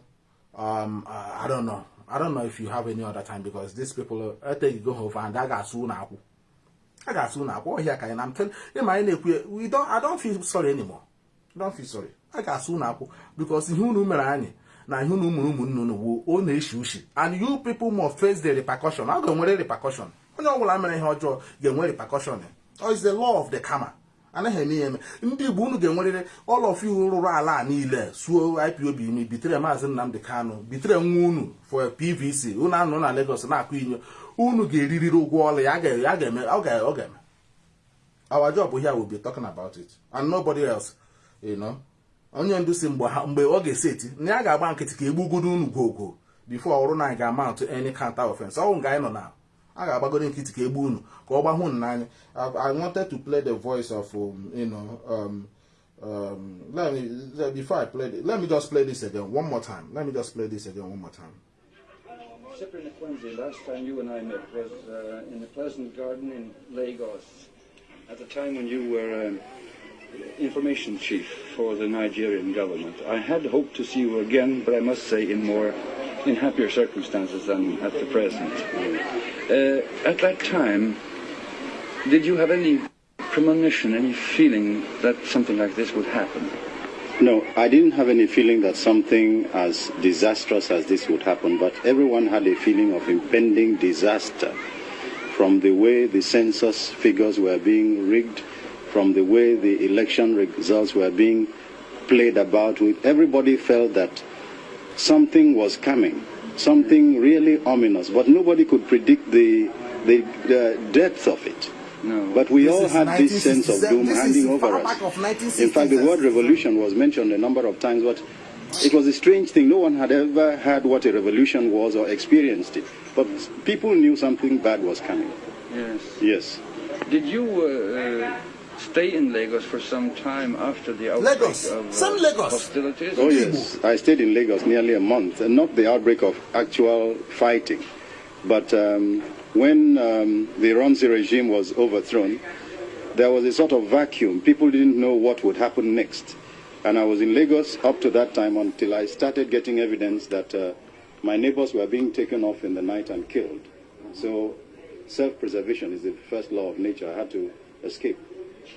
Um uh, i don't know. I don't know if you have any other time because these people i think you go over and got soon I got soon can i'm telling you don't i don't feel sorry anymore. I don't feel sorry. I got soon now because mere anyị na ihe unu ụmụrụ ụmụnne unu bụ ọ na-eshi ushi. And you people must face the repercussion. A ga-enwere repercussion. Onye ọbụla mere ihe ọjọọ ga-enwe repercussion. Is the law of the karma. Anaghị eme ya eme. Ndị igbo unu ga-enwerịrị all of you rụrụ ala a niile suo ipob unu bitere maazị nnamdị kanụ bitere nwa unu for pvc unu anọ na lagos na-akụ inyo. Unu ga-eririri ụgwọ ọla ya. Ọ ga-eme. Our job here will be talking about it. And nobody else you know. Onye ndu si mgbe ọ ga-eseti na ya ga-agba nkịtị ka egbugodo unu gwogwo before ọrụ na ga-amount any counter offense. Ọnwụ nga anyị nọ na a ga-agbagoro nkịtị ka egbu unu ka ọ gbahụ n'anya. I wanted to play the voice of um, you know um, um, let me before i play let me just play this again one more time. Let me just play this again one more time. Cyprian Wednesday, last time you and I met was uh, in the Pleasant Garden in Lagos, at the time when you were um, information chief for the Nigerian government. I had hoped to see you again, but I must say in more in happier circumstances than at the present. Uh, at that time, did you have any premonition, any feeling that something like this would happen? No, I didn't have any feeling that something as disastrous as this would happen, but everyone had a feeling of impending disaster from the way the census figures were being rigged, from the way the election results were being played about with. Everybody felt that something was coming, something really ominous, but nobody could predict the, the, the depth of it. No. But we This all had this sense of doom hanging over us. In fact, the word revolution was mentioned a number of times, but it was a strange thing. No one had ever heard what a revolution was or experienced it. But people knew something bad was coming. Yes. Yes. Did you uh, uh, stay in Lagos for some time after the outbreak Lagos. of uh, Some Lagos. hostilities? Oh, yes. I stayed in Lagos nearly a month, and not the outbreak of actual fighting. But um, when um, the Ironsi regime was overthrown, there was a sort of vacuum. People didn't know what would happen next. And I was in Lagos up to that time until I started getting evidence that uh, my neighbors were being taken off in the night and killed. So self-preservation is the first law of nature. I had to escape.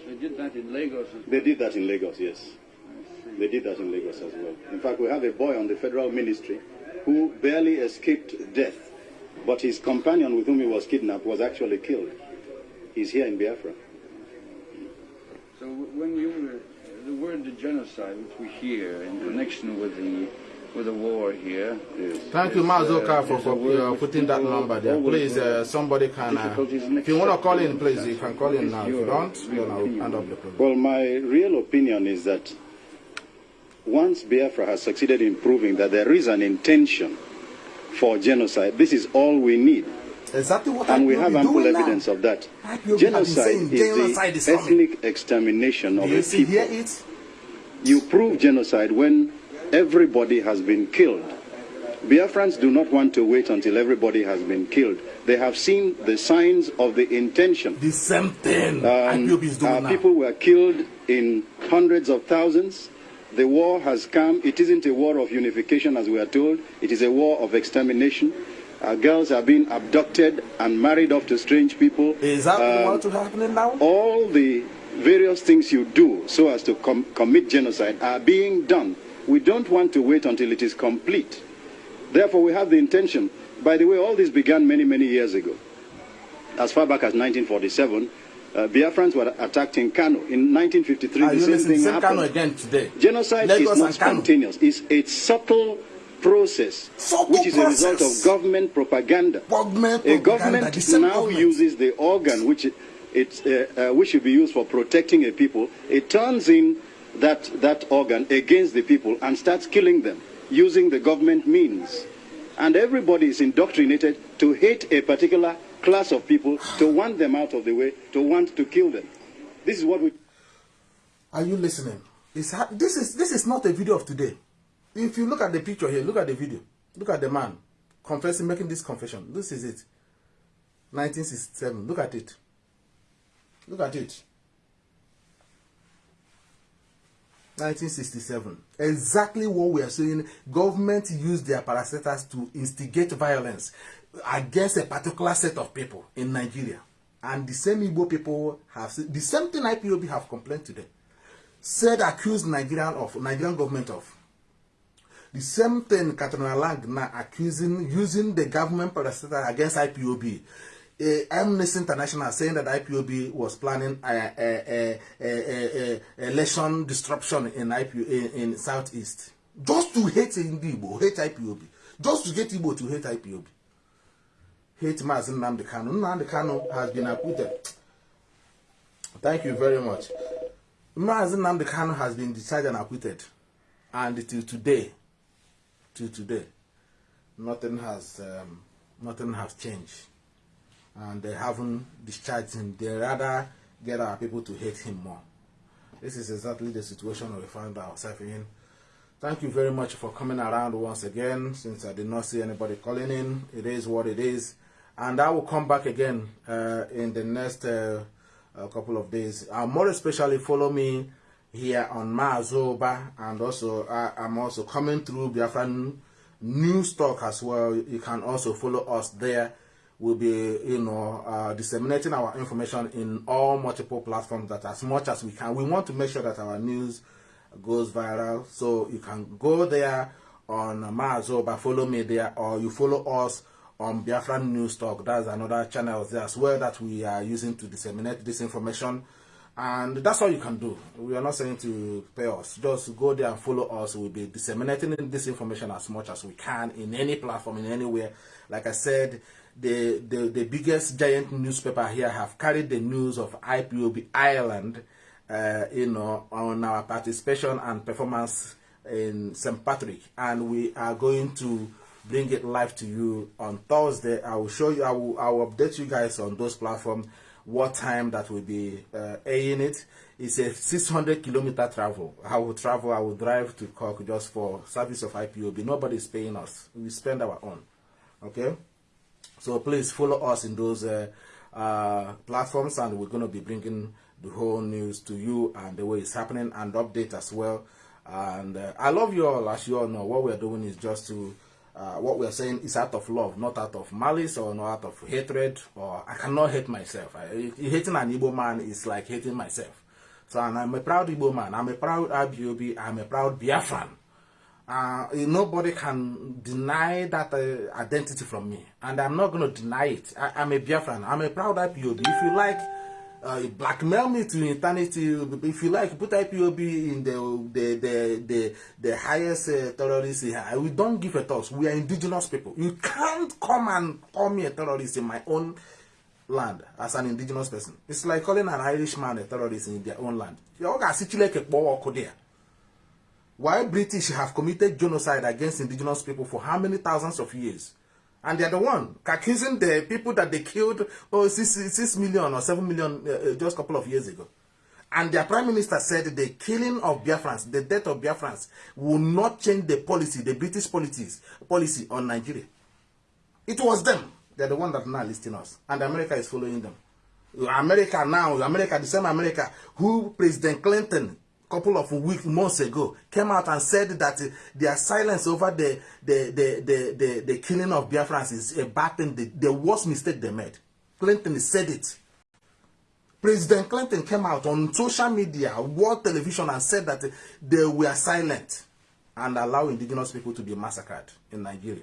They did that in Lagos. as They did that in Lagos, yes. They did that in Lagos as well. In fact, we have a boy on the federal ministry who barely escaped death, but his companion with whom he was kidnapped was actually killed. He's here in Biafra. So when you were, the word genocide, which we hear in connection with the with the war here. Is, Thank you, is, Mazoka, uh, for, for uh, putting that number there. Please, uh, somebody can. Uh, if you want to call in, please, you can call in now. If you don't, then I'll opinion end up the program. Well, my real opinion is that once Biafra has succeeded in proving that there is an intention for genocide, this is all we need. Exactly what And we have ample doing now. evidence of that. IPOB have been Genocide is genocide the is ethnic extermination of Do you a see people. hear it? You prove genocide when everybody has been killed. Biafrans do not want to wait until everybody has been killed. They have seen the signs of the intention. The same thing Um, IPOB is doing uh, now. people were killed in hundreds of thousands. The war has come. It isn't a war of unification, as we are told. It is a war of extermination. Uh, girls are being abducted and married off to strange people. Is that Um, what is happening now? all the various things you do so as to com- commit genocide are being done. We don't want to wait until it is complete. Therefore, we have the intention. By the way, all this began many, many years ago. As far back as 1947, uh, Biafrans were attacked in Kano. In 1953, Are the same thing Same happened. Kano again today. Genocide Lagos is not spontaneous. It's a subtle process, Subtle which is a result of government propaganda. Government A government same now government. uses the organ which it, it's, uh, uh, which should be used for protecting a people. It turns in that, that organ against the people and starts killing them using the government means. And everybody is indoctrinated to hate a particular class of people, to want them out of the way, to want to kill them. This is what we. Are you listening? It's this is this is not a video of today. If you look at the picture here, look at the video. Look at the man confessing, making this confession. This is it. 1967. Look at it. Look at it. 1967. Exactly what we are saying. Government used their parastatals to instigate violence against a particular set of people in Nigeria. And the same Igbo people have the same thing IPOB have complained today. Said accused Nigerian of Nigerian government of. The same thing Katrina Lang now accusing using the government parastatal against IPOB. Amnesty International saying that IPOB was planning a, a, a, election disruption in IPO in, in Southeast just to hate Igbo, hate IPOB, just to get Igbo to hate IPOB. Hate Mazi Nnamdi Kanu. Has been acquitted. Thank you very much. Mazi Nnamdi Kanu has been discharged and acquitted, and till today, till today, nothing has um, nothing has changed, and they haven't discharged him. They rather get our people to hate him more. This is exactly the situation we find ourselves in. Thank you very much for coming around once again. Since I did not see anybody calling in, it is what it is, and I will come back again uh, in the next uh, uh, couple of days. Uh, more especially, follow me here on Maazoba, and also I, I'm also coming through Biafran news talk as well. You can also follow us there. We'll be, you know, uh, disseminating our information in all multiple platforms that as much as we can. We want to make sure that our news goes viral. So you can go there on Maazoba, follow me there, or you follow us on Biafran News Talk. That's another channel there as well that we are using to disseminate this information. And that's all you can do. We are not saying to pay us. Just go there and follow us. We'll be disseminating this information as much as we can in any platform, in anywhere. Like I said, the, the, the biggest giant newspaper here have carried the news of IPOB Ireland, uh, you know, on our participation and performance in St. Patrick. And we are going to bring it live to you on Thursday. I will show you, I will, I will update you guys on those platforms what time that will be uh, airing it. It's a 600 kilometer travel. I will travel, I will drive to Cork just for service of IPOB. Nobody is paying us. We spend our own. Okay? So please follow us in those uh, uh, platforms and we're going to be bringing the whole news to you and the way it's happening and update as well. And uh, I love you all. As you all know, what we're doing is just to uh, what we're saying is out of love, not out of malice or not out of hatred. Or I cannot hate myself. I, hating an Igbo man is like hating myself. So and I'm a proud Igbo man. I'm a proud IPOB. I'm a proud Biafran. Uh, nobody can deny that uh, identity from me, and I'm not going to deny it. I, I'm a Biafran. I'm a proud IPOB. If you like, uh, blackmail me to eternity. If you like, put IPOB in the the the the, the highest uh, terrorist here. We don't give a toss. We are indigenous people. You can't come and call me a terrorist in my own land as an indigenous person. It's like calling an Irishman a terrorist in their own land. You're going to see Chileke there. Why British have committed genocide against indigenous people for how many thousands of years? And they're the one accusing the people that they killed oh, six, six million or seven million uh, uh, just a couple of years ago. And their prime minister said the killing of Biafrans, the death of Biafrans, will not change the policy, the British policies, policy on Nigeria. It was them. They're the one that now listing us. And America is following them. America now, America, the same America, who President Clinton couple of weeks, months ago, came out and said that their silence over the, the, the, the, the, the killing of Biafrans is a bad thing, the, the worst mistake they made. Clinton said it. President Clinton came out on social media, world television, and said that they were silent and allow indigenous people to be massacred in Nigeria.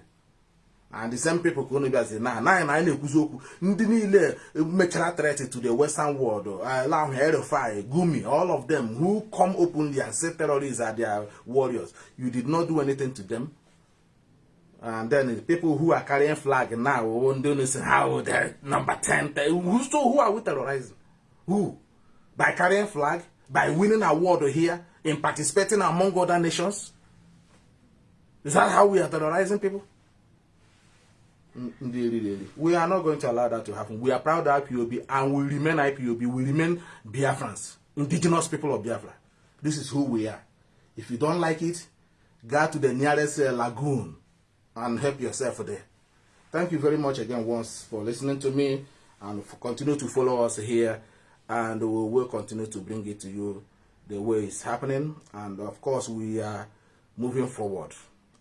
And the same people ka unu bịazi na na na anyị na-ekwuzi okwu. Ndị niile mechara threat to the western world uh, ala ahụ erify gumi all of them who come openly and say terrorists are their warriors. You did not do anything to them. And then the people who are carrying flag now ndị unu say how they number 10 who so who are we terrorizing? Who? By carrying flag? By winning award here? In participating among other nations? Is that how we are terrorizing people we are not going to allow that to happen. We are proud of IPOB and we remain IPOB. We remain Biafrans, indigenous people of Biafra. This is who we are. If you don't like it, go to the nearest uh, lagoon and help yourself there. Thank you very much again once for listening to me and continue to follow us here and we will continue to bring it to you the way it's happening and of course we are moving forward.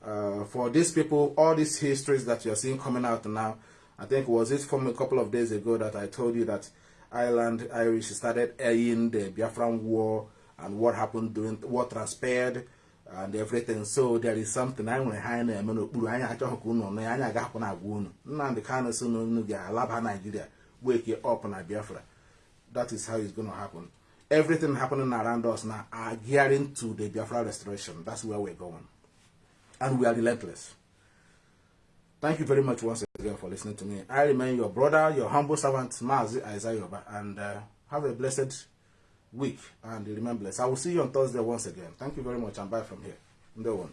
Uh, for these people, all these histories that you're seeing coming out now, I think was it from a couple of days ago that I told you that Ireland Irish started airing the Biafran war and what happened during what transpired and everything. So there is something I want to hide na n'okpuru anyị achọghị ka unu nọ ya anyị agahapụ na agwa unu Nnamdị Kanu si n'unu ga-alaba Nigeria wake up na Biafra. That is how it's going to happen. Everything happening around us now are gearing to the Biafra restoration. That's where we're going and we are relentless. Thank you very much once again for listening to me. I remain your brother, your humble servant, Mazi Isaiah, and uh, have a blessed week and remain blessed. I will see you on Thursday once again. Thank you very much and bye from here. One.